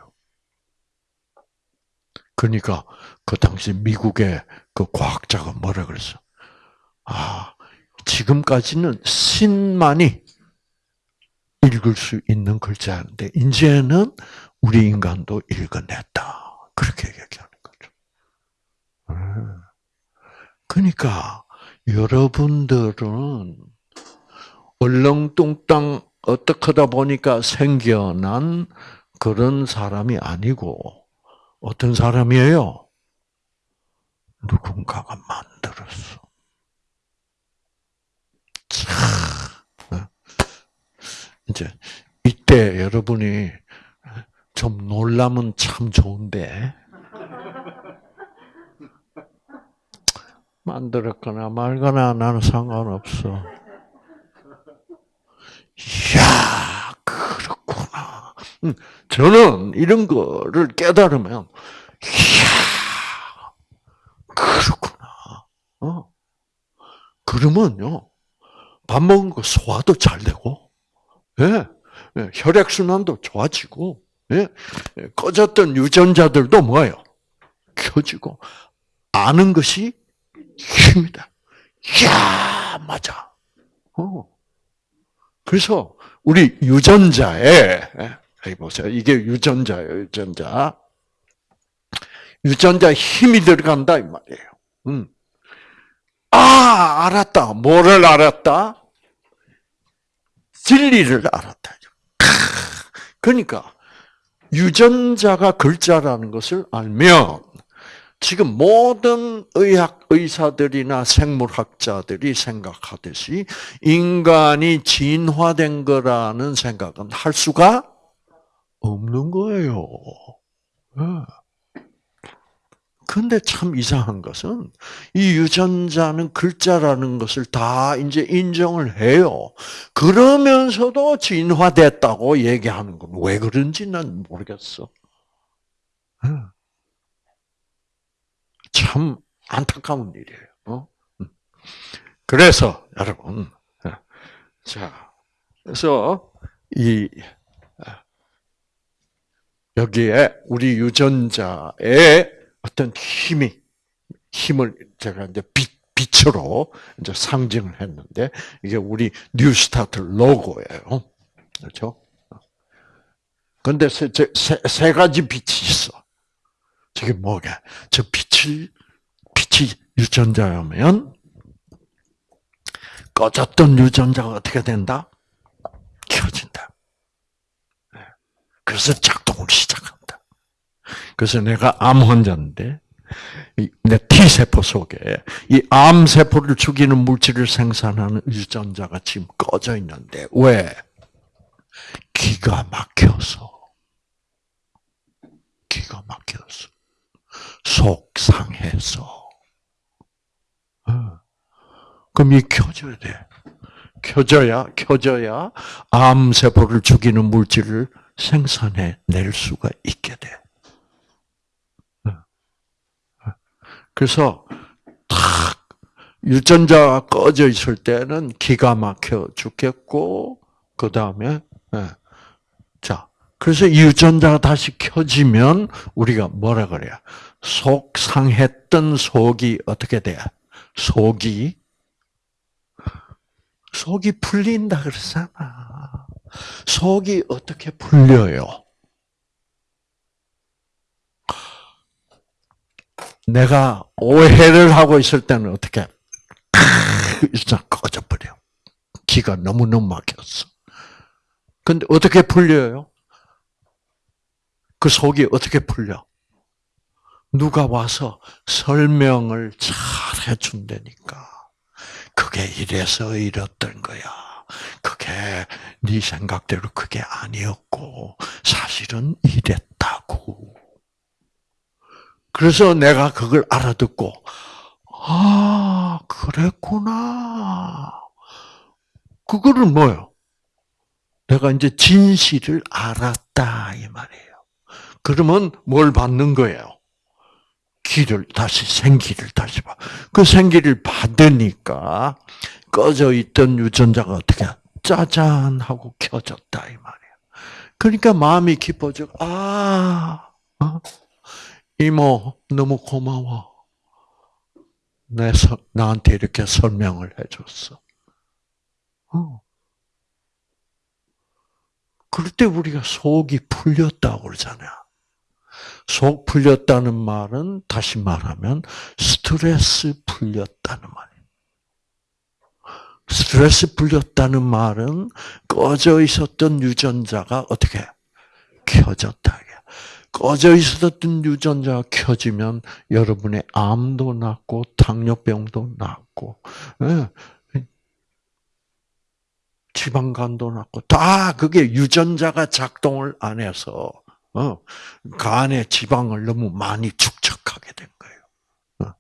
[SPEAKER 1] 그러니까 그 당시 미국의 그 과학자가 뭐라 그랬어? 아, 지금까지는 신만이 읽을 수 있는 글자인데 이제는 우리 인간도 읽어냈다. 그렇게 얘기하는 거죠. 음. 그러니까 여러분들은 얼렁뚱땅 어떻게 하다 보니까 생겨난 그런 사람이 아니고 어떤 사람이에요? 누군가가 만들었어. 참, 어? 이제 이때 여러분이 좀 놀라면 참 좋은데 만들었거나 말거나 나는 상관없어. 이야, 그렇구나. 음, 저는 이런 거를 깨달으면, 이야, 그렇구나. 어. 그러면요, 밥 먹은 거 소화도 잘 되고, 예, 예 혈액 순환도 좋아지고, 예, 예, 꺼졌던 유전자들도 뭐예요? 켜지고, 아는 것이 힘이다. 이야, 맞아. 어. 그래서 우리 유전자에 여기 보세요. 이게 유전자예요. 유전자. 유전자 힘이 들어간다 이 말이에요. 음. 아 알았다. 뭐를 알았다? 진리를 알았다. 그러니까 유전자가 글자라는 것을 알면 지금 모든 의학 의사들이나 생물학자들이 생각하듯이 인간이 진화된 거라는 생각은 할 수가 없는 거예요. 근데 참 이상한 것은 이 유전자는 글자라는 것을 다 이제 인정을 해요. 그러면서도 진화됐다고 얘기하는 건 왜 그런지 난 모르겠어. 참 안타까운 일이에요. 어? 음. 그래서 여러분, 자, 그래서 이 여기에 우리 유전자의 어떤 힘이 힘을 제가 이제 빛 빛으로 이제 상징을 했는데 이게 우리 뉴스타트 로고예요. 그렇죠? 근데 세, 세, 세 가지 빛이 있어. 저게 뭐가? 저 빛을, 빛이 유전자라면, 꺼졌던 유전자가 어떻게 된다? 켜진다. 네. 그래서 작동을 시작한다. 그래서 내가 암 환자인데, 내 T세포 속에 이 암 세포를 죽이는 물질을 생산하는 유전자가 지금 꺼져 있는데, 왜? 기가 막혀서. 기가 막혀서. 속 상해서. 어. 그럼 이 켜져야 돼. 켜져야, 켜져야 암 세포를 죽이는 물질을 생산해 낼 수가 있게 돼. 어. 어. 그래서 탁 유전자가 꺼져 있을 때는 기가 막혀 죽겠고 그 다음에 예. 자 그래서 유전자가 다시 켜지면 우리가 뭐라 그래요? 속 상했던 속이 어떻게 돼? 속이 속이 풀린다 그러잖아. 속이 어떻게 풀려요? 내가 오해를 하고 있을 때는 어떻게? 일단 꺼져버려. 기가 너무너무 막혔어. 근데 어떻게 풀려요? 그 속이 어떻게 풀려? 누가 와서 설명을 잘 해준다니까. 그게 이래서 이랬던 거야. 그게 네 생각대로 그게 아니었고 사실은 이랬다고. 그래서 내가 그걸 알아듣고 아 그랬구나. 그거를 뭐요? 내가 이제 진실을 알았다 이 말이에요. 그러면 뭘 받는 거예요? 기를 다시 생기를 다시 봐. 그 생기를 받으니까 꺼져 있던 유전자가 어떻게 짜잔 하고 켜졌다 이 말이야. 그러니까 마음이 기뻐져. 아, 어? 이모 너무 고마워. 내 나한테 이렇게 설명을 해줬어. 어. 그럴 때 우리가 속이 풀렸다고 그러잖아요. 속 풀렸다는 말은 다시 말하면 스트레스 풀렸다는 말이에요. 스트레스 풀렸다는 말은 꺼져 있었던 유전자가 어떻게 켜졌다. 꺼져 있었던 유전자가 켜지면 여러분의 암도 낫고 당뇨병도 낫고 예. 지방간도 낫고 다 그게 유전자가 작동을 안 해서 어, 간에 지방을 너무 많이 축적하게 된 거예요. 어.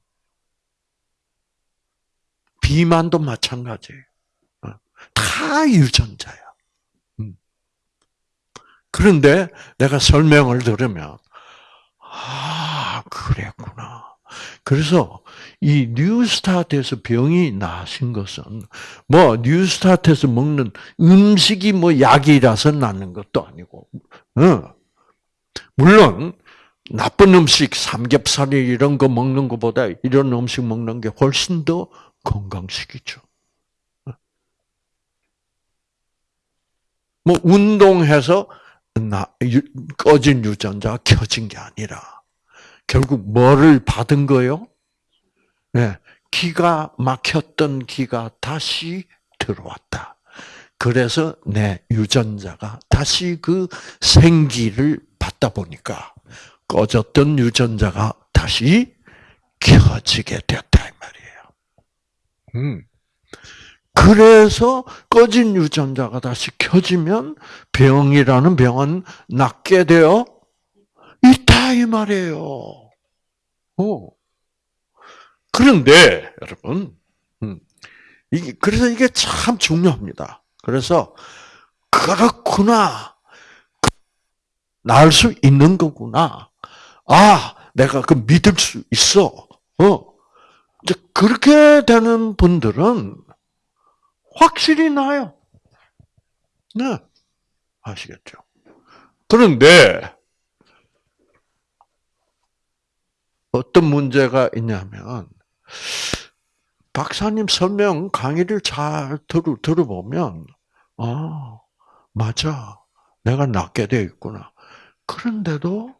[SPEAKER 1] 비만도 마찬가지예요. 어. 다 유전자야. 음. 그런데 내가 설명을 들으면 아 그랬구나. 그래서 이 뉴스타트에서 병이 나신 것은 뭐 뉴스타트에서 먹는 음식이 뭐 약이라서 나는 것도 아니고, 어. 물론 나쁜 음식, 삼겹살이 이런 거 먹는 것보다 이런 음식 먹는 게 훨씬 더 건강식이죠. 뭐 운동해서 나, 꺼진 유전자가 켜진 게 아니라 결국 뭐를 받은 거요? 네, 기가 막혔던 기가 다시 들어왔다. 그래서 내 유전자가 다시 그 생기를 받다 보니까 꺼졌던 유전자가 다시 켜지게 됐다 이 말이에요. 음. 그래서 꺼진 유전자가 다시 켜지면 병이라는 병은 낫게 되어 있다 이 말이에요. 오. 그런데 여러분, 음, 이게 그래서 이게 참 중요합니다. 그래서 그렇구나. 나을 수 있는 거구나. 아, 내가 그 믿을 수 있어. 어. 이제 그렇게 되는 분들은 확실히 나요. 네. 아시겠죠? 그런데 어떤 문제가 있냐면 박사님 설명 강의를 잘 들어, 들어보면 아 맞아 내가 낫게 되어 있구나 그런데도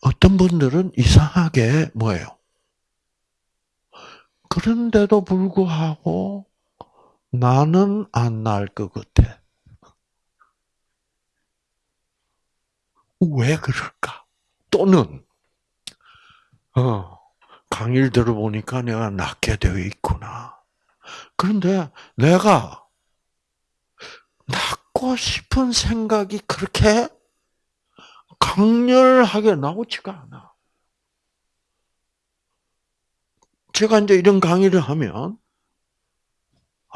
[SPEAKER 1] 어떤 분들은 이상하게 뭐예요? 그런데도 불구하고 나는 안 날 것 같아. 왜 그럴까? 또는 어, 강의를 들어보니까 내가 낫게 되어 있구나. 그런데 내가 낳고 싶은 생각이 그렇게 강렬하게 나오지가 않아. 제가 이제 이런 강의를 하면,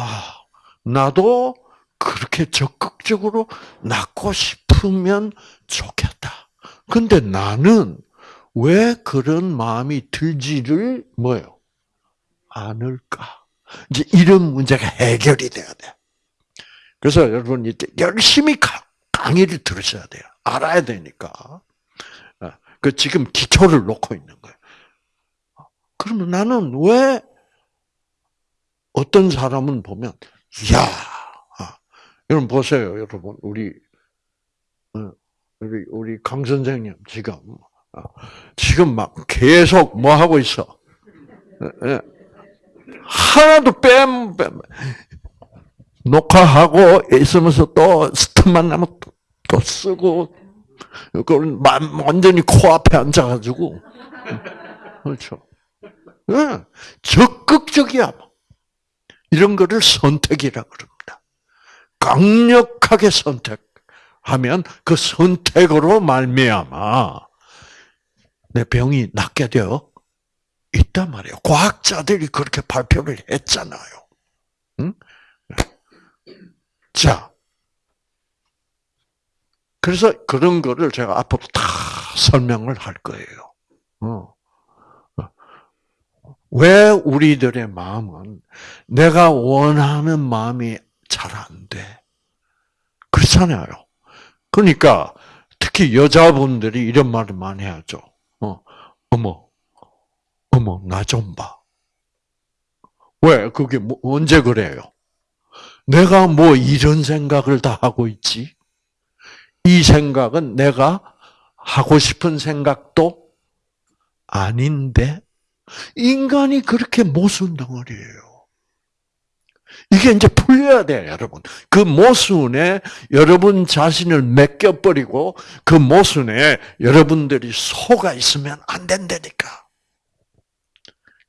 [SPEAKER 1] 아, 나도 그렇게 적극적으로 낳고 싶으면 좋겠다. 근데 나는 왜 그런 마음이 들지를 뭐요? 않을까? 이제 이런 문제가 해결이 돼야 돼. 그래서 여러분 이제 열심히 강의를 들으셔야 돼요. 알아야 되니까. 아, 그 지금 기초를 놓고 있는 거예요. 그러면 나는 왜 어떤 사람은 보면 야, 아, 여러분 보세요, 여러분 우리 어, 우리 우리 강 선생님 지금 아, 지금 막 계속 뭐 하고 있어? 예, 예. 하나도 뺨, 뺨 녹화하고 있으면서 또 스톱만 나면 또, 또 쓰고 그걸 완전히 코앞에 앉아가지고 그렇죠. 네. 적극적이야. 이런 거를 선택이라 그럽니다. 강력하게 선택하면 그 선택으로 말미암아 내 병이 낫게 되어 있단 말이에요. 과학자들이 그렇게 발표를 했잖아요. 응? 자, 그래서 그런 거를 제가 앞으로 다 설명을 할 거예요. 어. 왜 우리들의 마음은 내가 원하는 마음이 잘 안 돼? 그렇잖아요. 그러니까 특히 여자분들이 이런 말을 많이 하죠. 어, 어머, 어머, 나 좀 봐. 왜? 그게 뭐, 언제 그래요? 내가 뭐 이런 생각을 다 하고 있지? 이 생각은 내가 하고 싶은 생각도 아닌데 인간이 그렇게 모순 덩어리예요. 이게 이제 풀려야 돼요, 여러분. 그 모순에 여러분 자신을 맡겨버리고 그 모순에 여러분들이 속아 있으면 안 된다니까.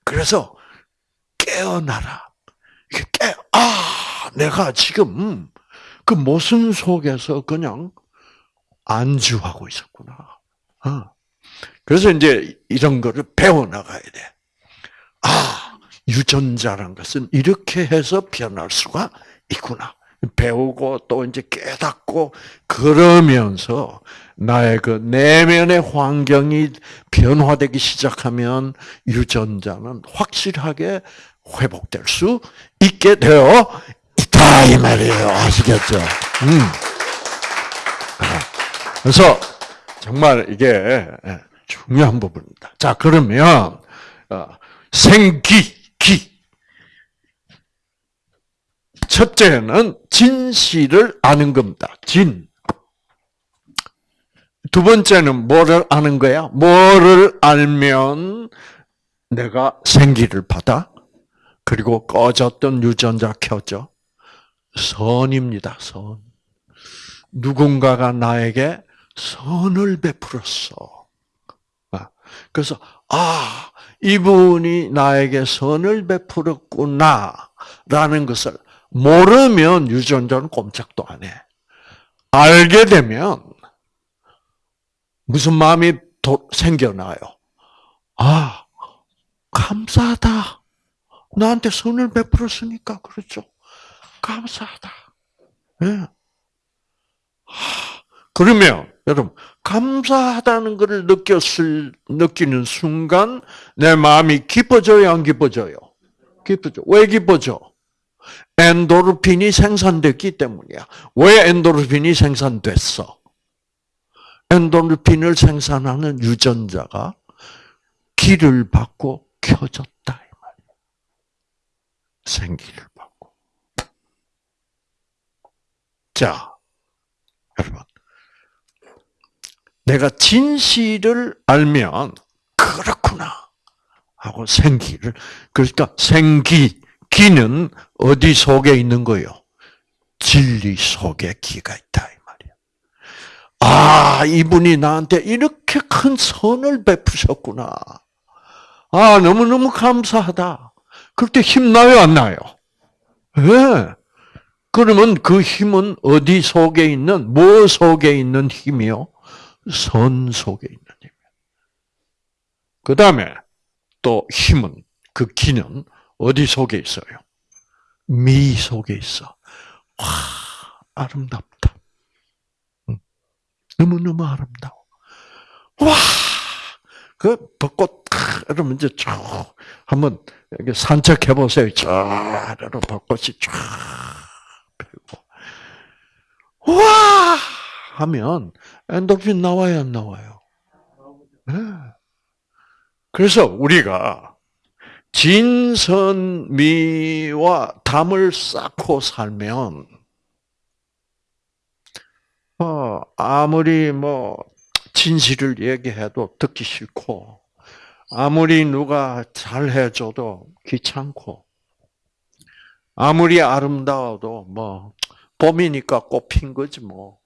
[SPEAKER 1] 그래서 깨어나라. 깨, 아, 내가 지금 그 모순 속에서 그냥 안주하고 있었구나. 어. 그래서 이제 이런 거를 배워나가야 돼. 아, 유전자란 것은 이렇게 해서 변할 수가 있구나. 배우고 또 이제 깨닫고 그러면서 나의 그 내면의 환경이 변화되기 시작하면 유전자는 확실하게 회복될 수 있게 되어 있다 이 말이에요. 아시겠죠? 음. 그래서 정말 이게 예, 중요한 부분입니다. 자 그러면 어, 생기 기 첫째는 진실을 아는 겁니다. 진. 두 번째는 뭐를 아는 거야? 뭐를 알면 내가 생기를 받아? 그리고 꺼졌던 유전자 켜져. 선입니다. 선. 누군가가 나에게 선을 베풀었어. 아, 그래서 아 이분이 나에게 선을 베풀었구나라는 것을 모르면 유전자는 꼼짝도 안 해. 알게 되면 무슨 마음이 생겨나요? 아 감사하다. 나한테 선을 베풀었으니까 그렇죠. 감사하다. 네. 그러면 여러분 감사하다는 것을 느꼈을 느끼는 순간 내 마음이 기뻐져요, 안 기뻐져요? 기뻐져. 왜 기뻐져? 엔도르핀이 생산됐기 때문이야. 왜 엔도르핀이 생산됐어? 엔도르핀을 생산하는 유전자가 기를 받고 켜졌다 이 말이야. 생기를 받고. 자, 여러분. 내가 진실을 알면 그렇구나 하고 생기를 그러니까 생기 기는 어디 속에 있는 거요? 진리 속에 기가 있다 이 말이야. 아 이분이 나한테 이렇게 큰 선을 베푸셨구나. 아 너무 너무 감사하다. 그럴 때 힘나요 안 나요? 예. 네. 그러면 그 힘은 어디 속에 있는, 뭐 속에 있는 힘이요? 선 속에 있는 힘이에요. 그 다음에 또 힘은, 그 기는 어디 속에 있어요? 미 속에 있어. 와, 아름답다. 너무너무 아름다워. 와! 그 벚꽃, 이러면 이제 쭉, 한번 산책해 보세요. 쫙, 이러 벚꽃이 쫙 펴고. 와! 하면 엔도핀 나와요, 안 나와요? 네. 그래서 우리가 진선미와 담을 쌓고 살면 어, 아무리 뭐 진실을 얘기해도 듣기 싫고 아무리 누가 잘해줘도 귀찮고 아무리 아름다워도 뭐 봄이니까 꽃핀 거지 뭐.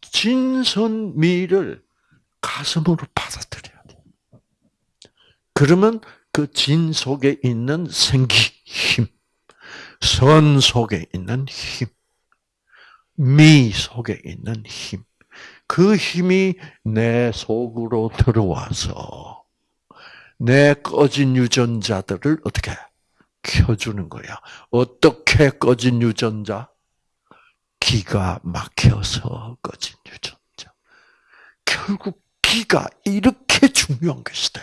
[SPEAKER 1] 진선미를 가슴으로 받아들여야 돼. 그러면 그 진 속에 있는 생기, 힘, 선 속에 있는 힘, 미 속에 있는 힘, 그 힘이 내 속으로 들어와서 내 꺼진 유전자들을 어떻게 켜주는 거야. 어떻게 꺼진 유전자? 기가 막혀서 꺼진 유전자. 결국 기가 이렇게 중요한 것이다.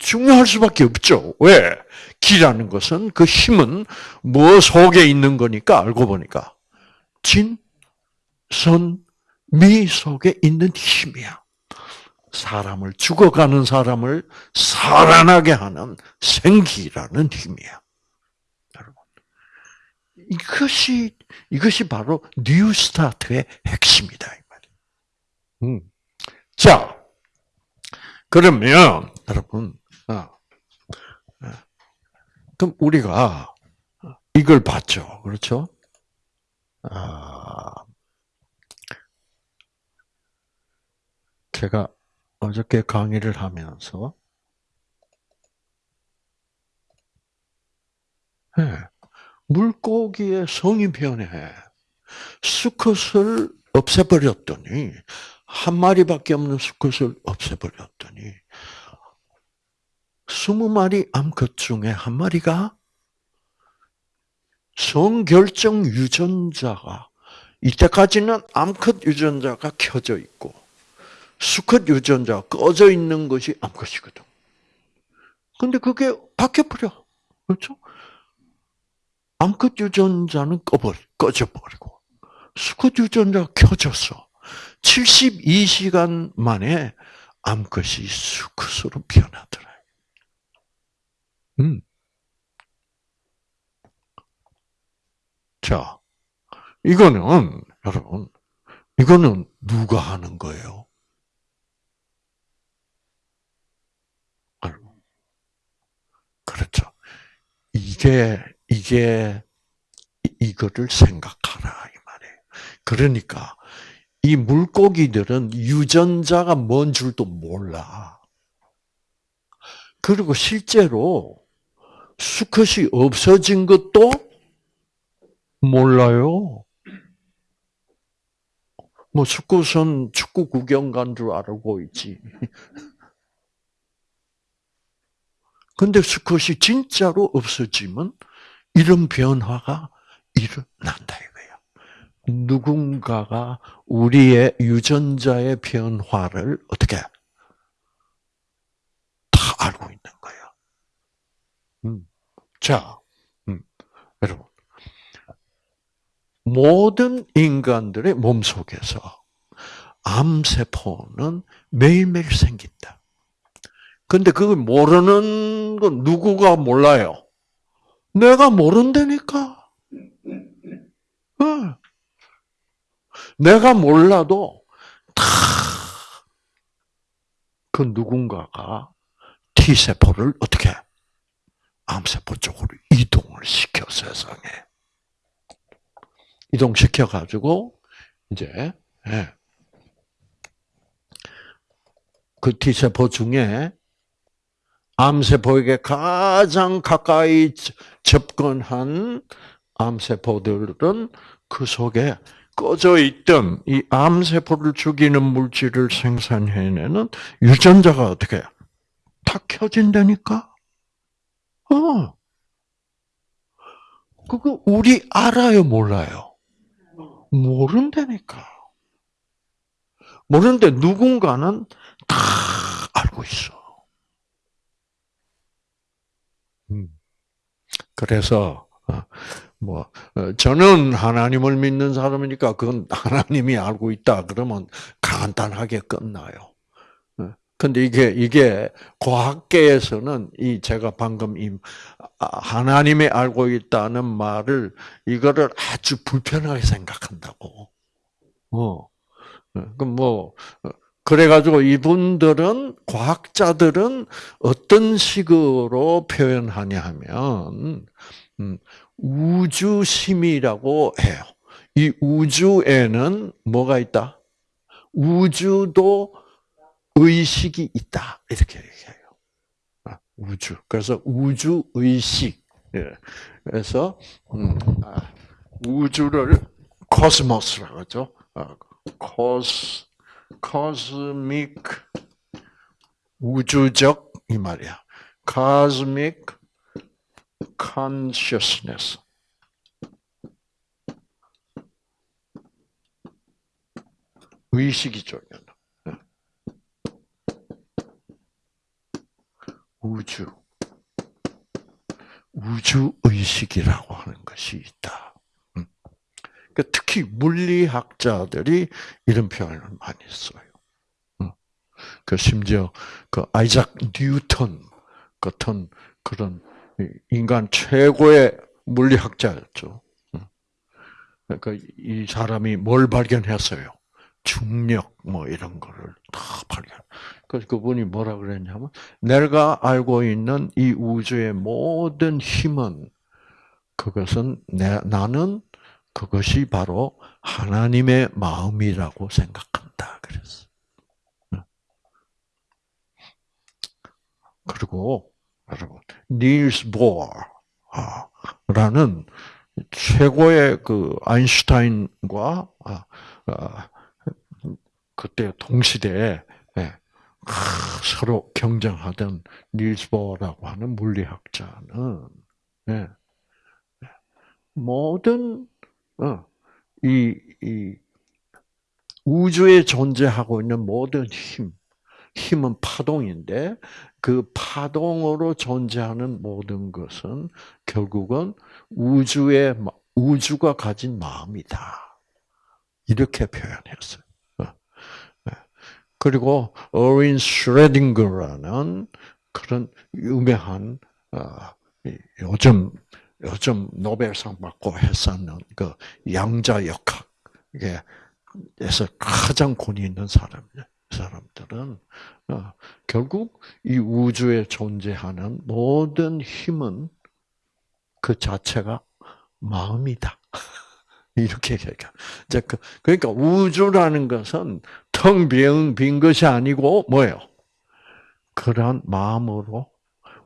[SPEAKER 1] 중요할 수밖에 없죠. 왜? 기라는 것은 그 힘은 뭐 속에 있는 거니까 알고 보니까 진, 선, 미 속에 있는 힘이야. 사람을 죽어가는 사람을 살아나게 하는 생기라는 힘이야. 여러분, 이것이 이것이 바로 New Start의 핵심이다 이 말이에요. 음. 자, 그러면 여러분, 아, 아, 그럼 우리가 이걸 봤죠, 그렇죠? 아, 제가 어저께 강의를 하면서 네, 물고기의 성이 변해. 수컷을 없애버렸더니 한 마리밖에 없는 수컷을 없애버렸더니 스무 마리 암컷 중에 한 마리가 성결정 유전자가 이때까지는 암컷 유전자가 켜져 있고 수컷 유전자가 꺼져 있는 것이 암컷이거든. 근데 그게 바뀌어버려. 그렇죠? 암컷 유전자는 꺼버, 꺼져버리고 수컷 유전자가 켜졌어. 72시간 만에 암컷이 수컷으로 변하더라. 음. 자, 이거는, 여러분, 이거는 누가 하는 거예요? 그렇죠. 이게, 이게, 이거를 생각하라, 이 말이에요. 그러니까, 이 물고기들은 유전자가 뭔 줄도 몰라. 그리고 실제로 수컷이 없어진 것도 몰라요. 뭐 수컷은 축구 구경 간 줄 알고 있지. 근데 수컷이 진짜로 없어지면 이런 변화가 일어난다 이거야. 누군가가 우리의 유전자의 변화를 어떻게 다 알고 있는 거야. 음. 자, 음. 여러분, 모든 인간들의 몸 속에서 암세포는 매일매일 생긴다. 근데 그걸 모르는 건 누구가 몰라요? 내가 모른다니까. 어. 내가 몰라도 다 그 누군가가 T세포를 어떻게 암세포 쪽으로 이동을 시켜 세상에. 이동시켜 가지고 이제 예. 그 T세포 중에 암세포에게 가장 가까이 접근한 암세포들은 그 속에 꺼져 있던 이 암세포를 죽이는 물질을 생산해내는 유전자가 어떻게 다 켜진다니까? 어. 그거 우리 알아요, 몰라요? 모른다니까. 모르는데 누군가는 다 알고 있어. 음. 그래서 어, 뭐 어, 저는 하나님을 믿는 사람이니까 그건 하나님이 알고 있다 그러면 간단하게 끝나요. 어, 근데 이게 이게 과학계에서는 이 제가 방금 이 아, 하나님이 알고 있다는 말을 이거를 아주 불편하게 생각한다고. 어. 그뭐 그래가지고 이분들은 과학자들은 어떤 식으로 표현하냐 하면 음, 우주심이라고 해요. 이 우주에는 뭐가 있다? 우주도 의식이 있다. 이렇게 얘기해요. 아, 우주. 그래서 우주 의식. 예. 그래서 음, 아, 우주를 코스모스라고 하죠. 코스 코스믹 우주적 이 말이야. cosmic consciousness. 의식이죠. 우주. 우주 의식이라고 하는 것이 있다. 음. 그러니까 특히 물리학자들이 이런 표현을 많이 써요. 음. 그 심지어 그 아이작 뉴턴 같은 그런 인간 최고의 물리학자였죠. 그러니까 이 사람이 뭘 발견했어요? 중력 뭐 이런 거를 다 발견. 그래서 그분이 뭐라 그랬냐면 내가 알고 있는 이 우주의 모든 힘은 그것은 내, 나는 그것이 바로 하나님의 마음이라고 생각한다. 그랬어. 그리고 여러분 닐스 보어라는 최고의 그 아인슈타인과 아, 아, 그때 동시대에 예, 서로 경쟁하던 닐스 보어라고 하는 물리학자는 예, 모든 어, 이, 이 우주에 존재하고 있는 모든 힘, 힘은 파동인데 그 파동으로 존재하는 모든 것은 결국은 우주의 우주가 가진 마음이다. 이렇게 표현했어요. 어. 네. 그리고 어린 슈레딩거라는 그런 유명한 어, 요즘 요즘 노벨상 받고 했었는 그 양자 역학에서 가장 권위 있는 사람이에요. 사람들은 어, 결국 이 우주에 존재하는 모든 힘은 그 자체가 마음이다. 이렇게 얘기해요. 그, 그러니까 우주라는 것은 텅빈 빈 것이 아니고 뭐예요? 그러한 마음으로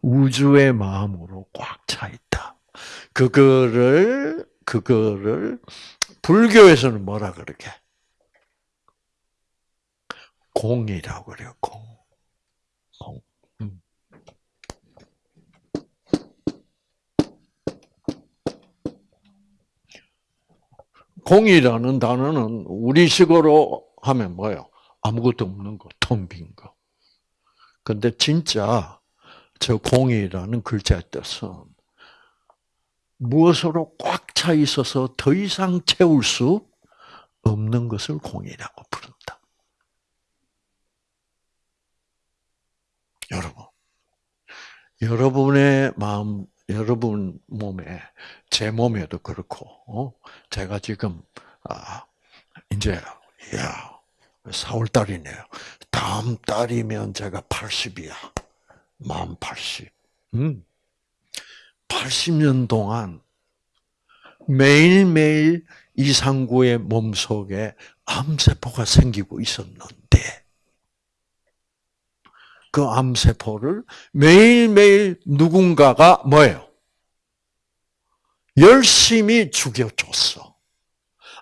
[SPEAKER 1] 우주의 마음으로 꽉 차 있다. 그거를 그거를 불교에서는 뭐라 그러게? 공이라고 그래요. 공. 공. 음. 공이라는 단어는 우리식으로 하면 뭐예요? 아무것도 없는 거, 텅빈 거. 근데 진짜 저 공이라는 글자의 뜻은 무엇으로 꽉 차 있어서 더 이상 채울 수 없는 것을 공이라고 부른다. 여러분. 여러분의 마음, 여러분 몸에, 제 몸에도 그렇고, 어? 제가 지금, 아, 이제, 야, 4월 달이네요. 다음 달이면 제가 80이야. 만 80. 음. 80년 동안 매일매일 이상구의 몸속에 암세포가 생기고 있었는데, 그 암세포를 매일매일 누군가가 뭐예요? 열심히 죽여줬어.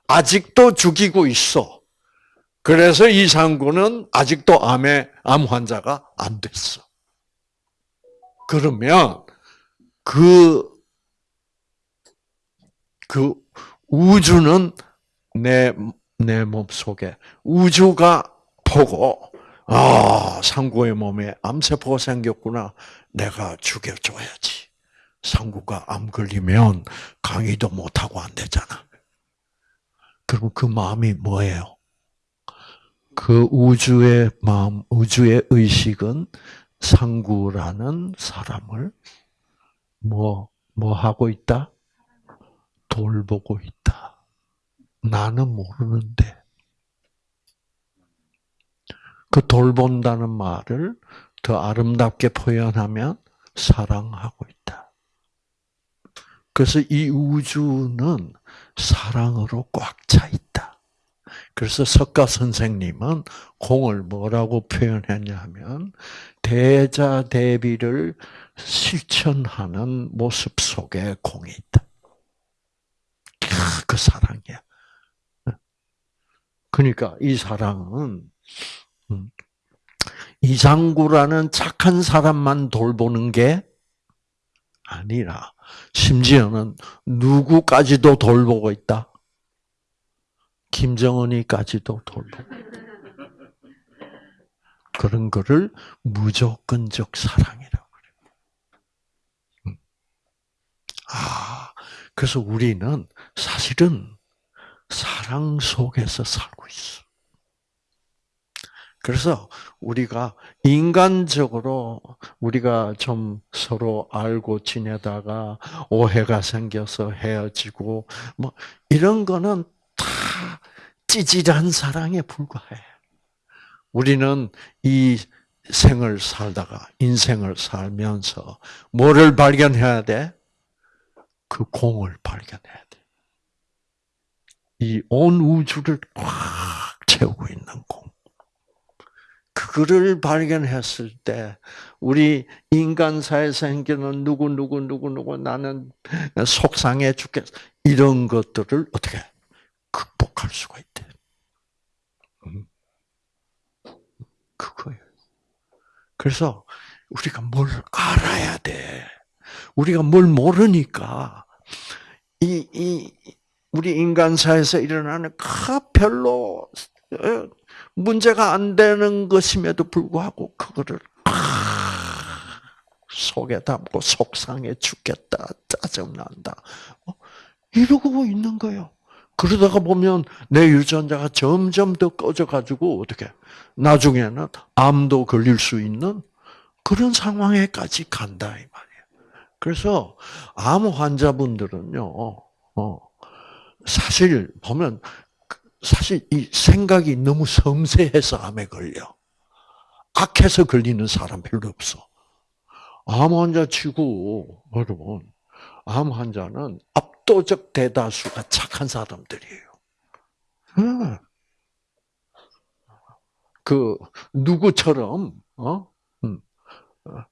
[SPEAKER 1] 아직도 죽이고 있어. 그래서 이상구는 아직도 암의 암 환자가 안 됐어. 그러면 그, 그 우주는 내, 내 몸 속에 우주가 보고, 아, 상구의 몸에 암세포가 생겼구나. 내가 죽여줘야지. 상구가 암 걸리면 강의도 못하고 안 되잖아. 그리고 그 마음이 뭐예요? 그 우주의 마음, 우주의 의식은 상구라는 사람을 뭐, 뭐 하고 있다? 돌보고 있다. 나는 모르는데. 그 돌본다는 말을 더 아름답게 표현하면 사랑하고 있다. 그래서 이 우주는 사랑으로 꽉 차 있다. 그래서 석가 선생님은 공을 뭐라고 표현했냐면 대자 대비를 실천하는 모습 속에 공이 있다. 그 사랑이야. 그러니까 이 사랑은 음, 이상구라는 착한 사람만 돌보는 게 아니라 심지어는 누구까지도 돌보고 있다. 김정은이까지도 돌보고 그런 거를 무조건적 사랑이라고 그래요. 음. 아, 그래서 우리는 사실은 사랑 속에서 살고 있어. 그래서 우리가 인간적으로 우리가 좀 서로 알고 지내다가 오해가 생겨서 헤어지고 뭐 이런 거는 다 찌질한 사랑에 불과해. 우리는 이 생을 살다가 인생을 살면서 뭐를 발견해야 돼? 그 공을 발견해야 돼. 이 온 우주를 꽉 채우고 있는 공. 그거를 발견했을 때 우리 인간사에 생기는 누구 누구 누구 누구 나는 속상해 죽겠 이런 것들을 어떻게 극복할 수가 있대. 음. 그거예요. 그래서 우리가 뭘 알아야 돼. 우리가 뭘 모르니까 이, 이 우리 인간사에서 일어나는 그 별로 어, 문제가 안 되는 것임에도 불구하고 그거를 속에 담고 속상해 죽겠다, 짜증난다. 어? 이러고 있는 거예요. 그러다가 보면 내 유전자가 점점 더 꺼져가지고 어떻게 나중에는 암도 걸릴 수 있는 그런 상황에까지 간다 이 말이에요. 그래서 암 환자분들은요, 어, 사실 보면 사실 이 생각이 너무 섬세해서 암에 걸려. 악해서 걸리는 사람 별로 없어. 암 환자 치고, 여러분, 암 환자는 압도적 대다수가 착한 사람들이에요. 그, 누구처럼, 어? 음. 어.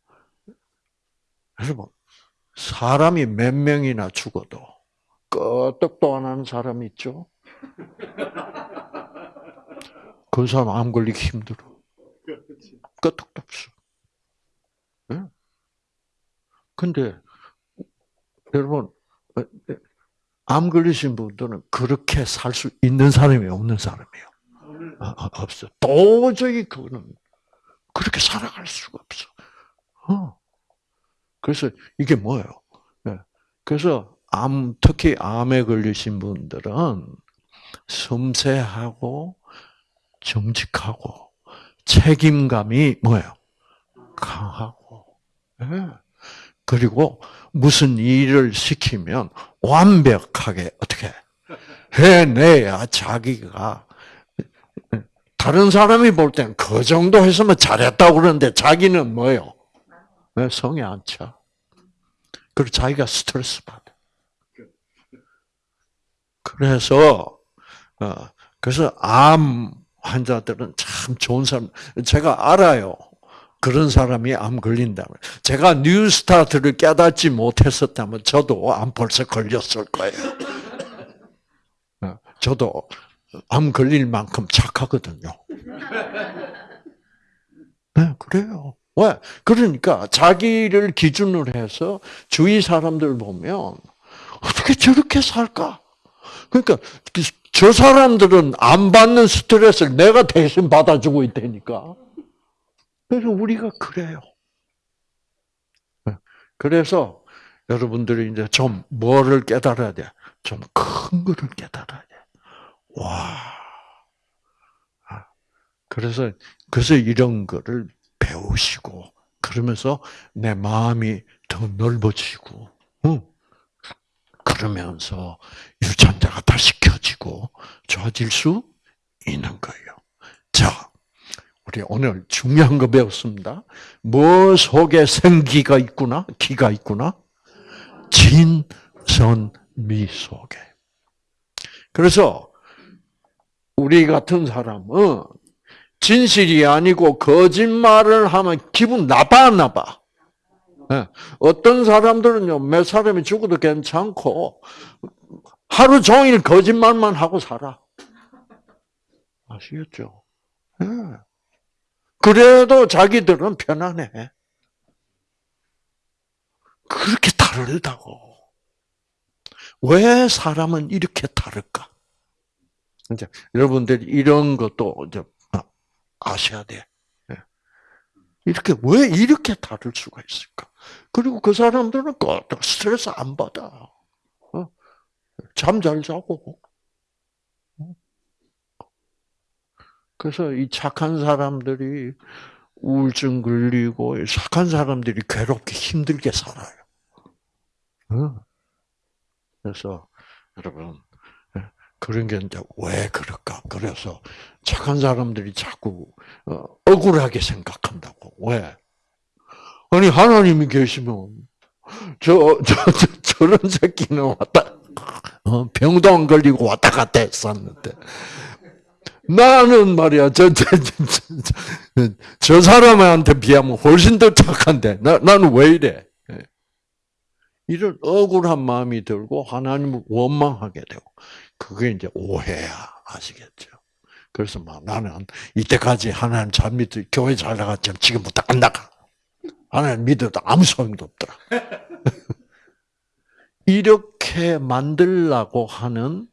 [SPEAKER 1] 여러분, 사람이 몇 명이나 죽어도 끄떡도 안 하는 사람 있죠? 그 사람 암 걸리기 힘들어. 끄떡도 없어. 네? 근데, 여러분. 암 걸리신 분들은 그렇게 살 수 있는 사람이 없는 사람이에요. 아, 아, 없어. 도저히 그거는 그렇게 살아갈 수가 없어. 어. 그래서 이게 뭐예요? 네. 그래서 암, 특히 암에 걸리신 분들은 섬세하고 정직하고 책임감이 뭐예요? 강하고. 네. 그리고 무슨 일을 시키면 완벽하게 어떻게 해내야 자기가 다른 사람이 볼 때는 그 정도 했으면 잘했다고 그러는데 자기는 뭐요? 네, 성에 안 차. 그리고 자기가 스트레스 받아. 그래서 어, 그래서 암 환자들은 참 좋은 사람 제가 알아요. 그런 사람이 암 걸린다면 제가 뉴스타트를 깨닫지 못했었다면 저도 암 벌써 걸렸을 거예요. 어, 저도 암 걸릴 만큼 착하거든요. 네, 그래요. 왜? 그러니까 자기를 기준으로 해서 주위 사람들 보면 어떻게 저렇게 살까? 그러니까 저 사람들은 안 받는 스트레스를 내가 대신 받아주고 있다니까. 그래서 우리가 그래요. 네. 그래서 여러분들이 이제 좀 뭐를 깨달아야 돼? 좀 큰 거를 깨달아야 돼. 와. 아. 그래서, 그래서 이런 거를 배우시고, 그러면서 내 마음이 더 넓어지고, 응. 그러면서 유전자가 다시 켜지고 좋아질 수 있는 거예요. 자, 우리 오늘 중요한 거 배웠습니다. 뭐 속에 생기가 있구나, 기가 있구나. 진선미 속에. 그래서 우리 같은 사람은 진실이 아니고 거짓말을 하면 기분 나빠하나 봐. 예. 어떤 사람들은요, 몇 사람이 죽어도 괜찮고, 하루 종일 거짓말만 하고 살아. 아시겠죠? 네. 그래도 자기들은 편안해. 그렇게 다르다고. 왜 사람은 이렇게 다를까? 이제 여러분들이 이런 것도 이제 아셔야 돼. 예. 이렇게 왜 이렇게 다를 수가 있을까? 그리고 그 사람들은 스트레스 안 받아. 어? 잠잘 자고. 그래서 이 착한 사람들이 우울증 걸리고 착한 사람들이 괴롭게 힘들게 살아요. 어? 그래서 여러분 예, 그런 게 이제 왜 그럴까? 그래서 착한 사람들이 자꾸 어, 억울하게 생각한다고. 왜? 아니 하나님이 계시면 저, 저, 저 저런 새끼는 왔다 어, 병도 안 걸리고 왔다 갔다 했었는데 나는 말이야, 저, 저, 저, 저, 저 사람한테 비하면 훨씬 더 착한데, 나, 나는 왜 이래? 예. 이런 억울한 마음이 들고 하나님을 원망하게 되고, 그게 이제 오해야. 아시겠죠? 그래서 막 나는 이때까지 하나님 잘 믿어, 교회 잘 나갔지만 지금부터 안 나가. 하나님 믿어도 아무 소용도 없더라. 이렇게 만들라고 하는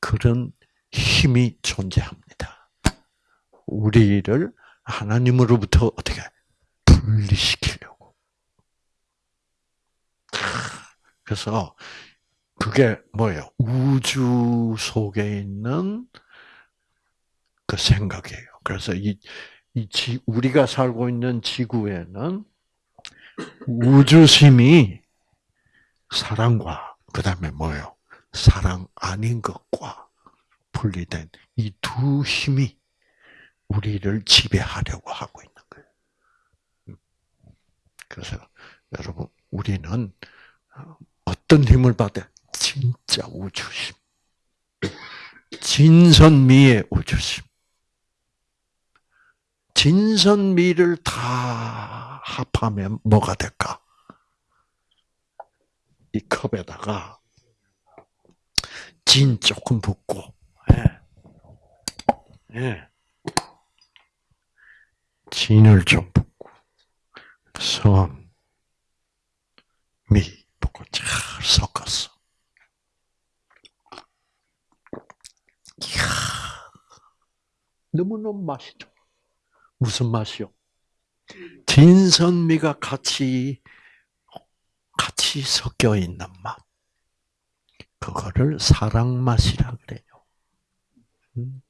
[SPEAKER 1] 그런 힘이 존재합니다. 우리를 하나님으로부터 어떻게 분리시키려고. 그래서 그게 뭐예요? 우주 속에 있는 그 생각이에요. 그래서 이, 이 지, 우리가 살고 있는 지구에는 우주심이 사랑과 그 다음에 뭐예요? 사랑 아닌 것과 분리된 이 두 힘이 우리를 지배하려고 하고 있는 거예요. 그래서 여러분 우리는 어떤 힘을 받아? 진짜 우주심. 진선미의 우주심. 진선미를 다 합하면 뭐가 될까? 이 컵에다가 진 조금 붓고 예. 진을 좀 붓고, 선, 미 붓고 잘 섞었어. 이야, 너무너무 맛있죠. 무슨 맛이요? 진선미가 같이, 같이 섞여 있는 맛. 그거를 사랑 맛이라 그래요. 음.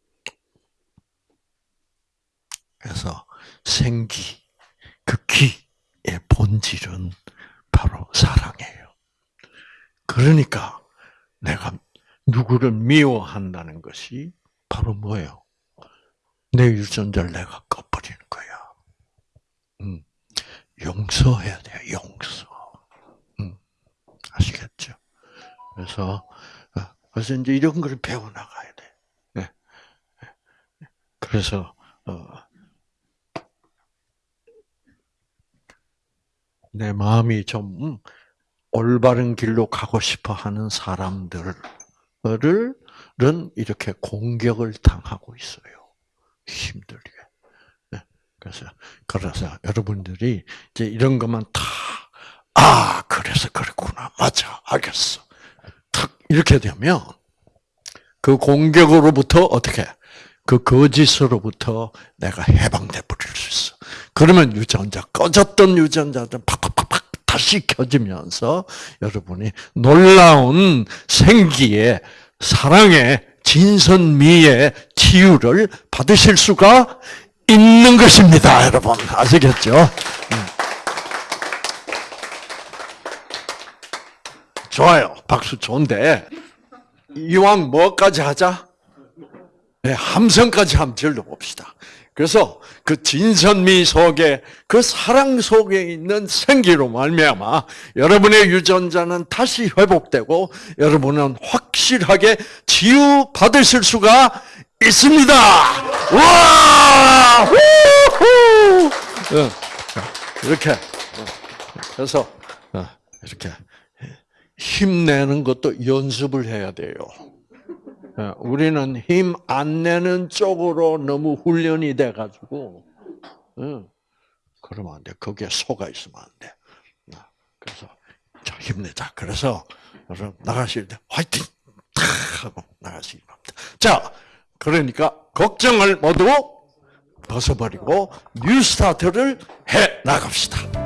[SPEAKER 1] 그래서 생기, 그 기의 본질은 바로 사랑이에요. 그러니까 내가 누구를 미워한다는 것이 바로 뭐예요? 내 유전자를 내가 꺼버리는 거야. 음, 용서해야 돼요, 용서. 음, 아시겠죠? 그래서, 어, 그래서 이제 이런 걸 배워나가야 돼. 네. 그래서, 어, 내 마음이 좀 올바른 길로 가고 싶어 하는 사람들을 은 이렇게 공격을 당하고 있어요. 힘들게. 네. 그래서, 그래서 여러분들이 이제 이런 것만 다, 아, 그래서 그랬구나. 맞아. 알겠어. 탁, 이렇게 되면 그 공격으로부터 어떻게, 그 거짓으로부터 내가 해방돼 버릴 수. 그러면 유전자, 꺼졌던 유전자들 팍팍팍팍 다시 켜지면서 여러분이 놀라운 생기의 사랑의 진선미의 치유를 받으실 수가 있는 것입니다, 여러분. 아시겠죠? 음. 좋아요. 박수 좋은데, 이왕 뭐까지 하자? 네, 함성까지 한번 질러봅시다. 그래서 그 진선미 속에 그 사랑 속에 있는 생기로 말미암아 여러분의 유전자는 다시 회복되고 여러분은 확실하게 치유 받으실 수가 있습니다. 와! 후후! 어, 이렇게 어, 그래서 어, 이렇게 힘내는 것도 연습을 해야 돼요. 예, 우리는 힘 안 내는 쪽으로 너무 훈련이 돼가지고, 응. 그러면 안 돼. 거기에 속아 있으면 안 돼. 아, 그래서, 자, 힘내자. 그래서, 여러분, 나가실 때, 화이팅! 탁! 하고 나가시기 바랍니다. 자, 그러니까, 걱정을 모두 벗어버리고, new start를 해 나갑시다.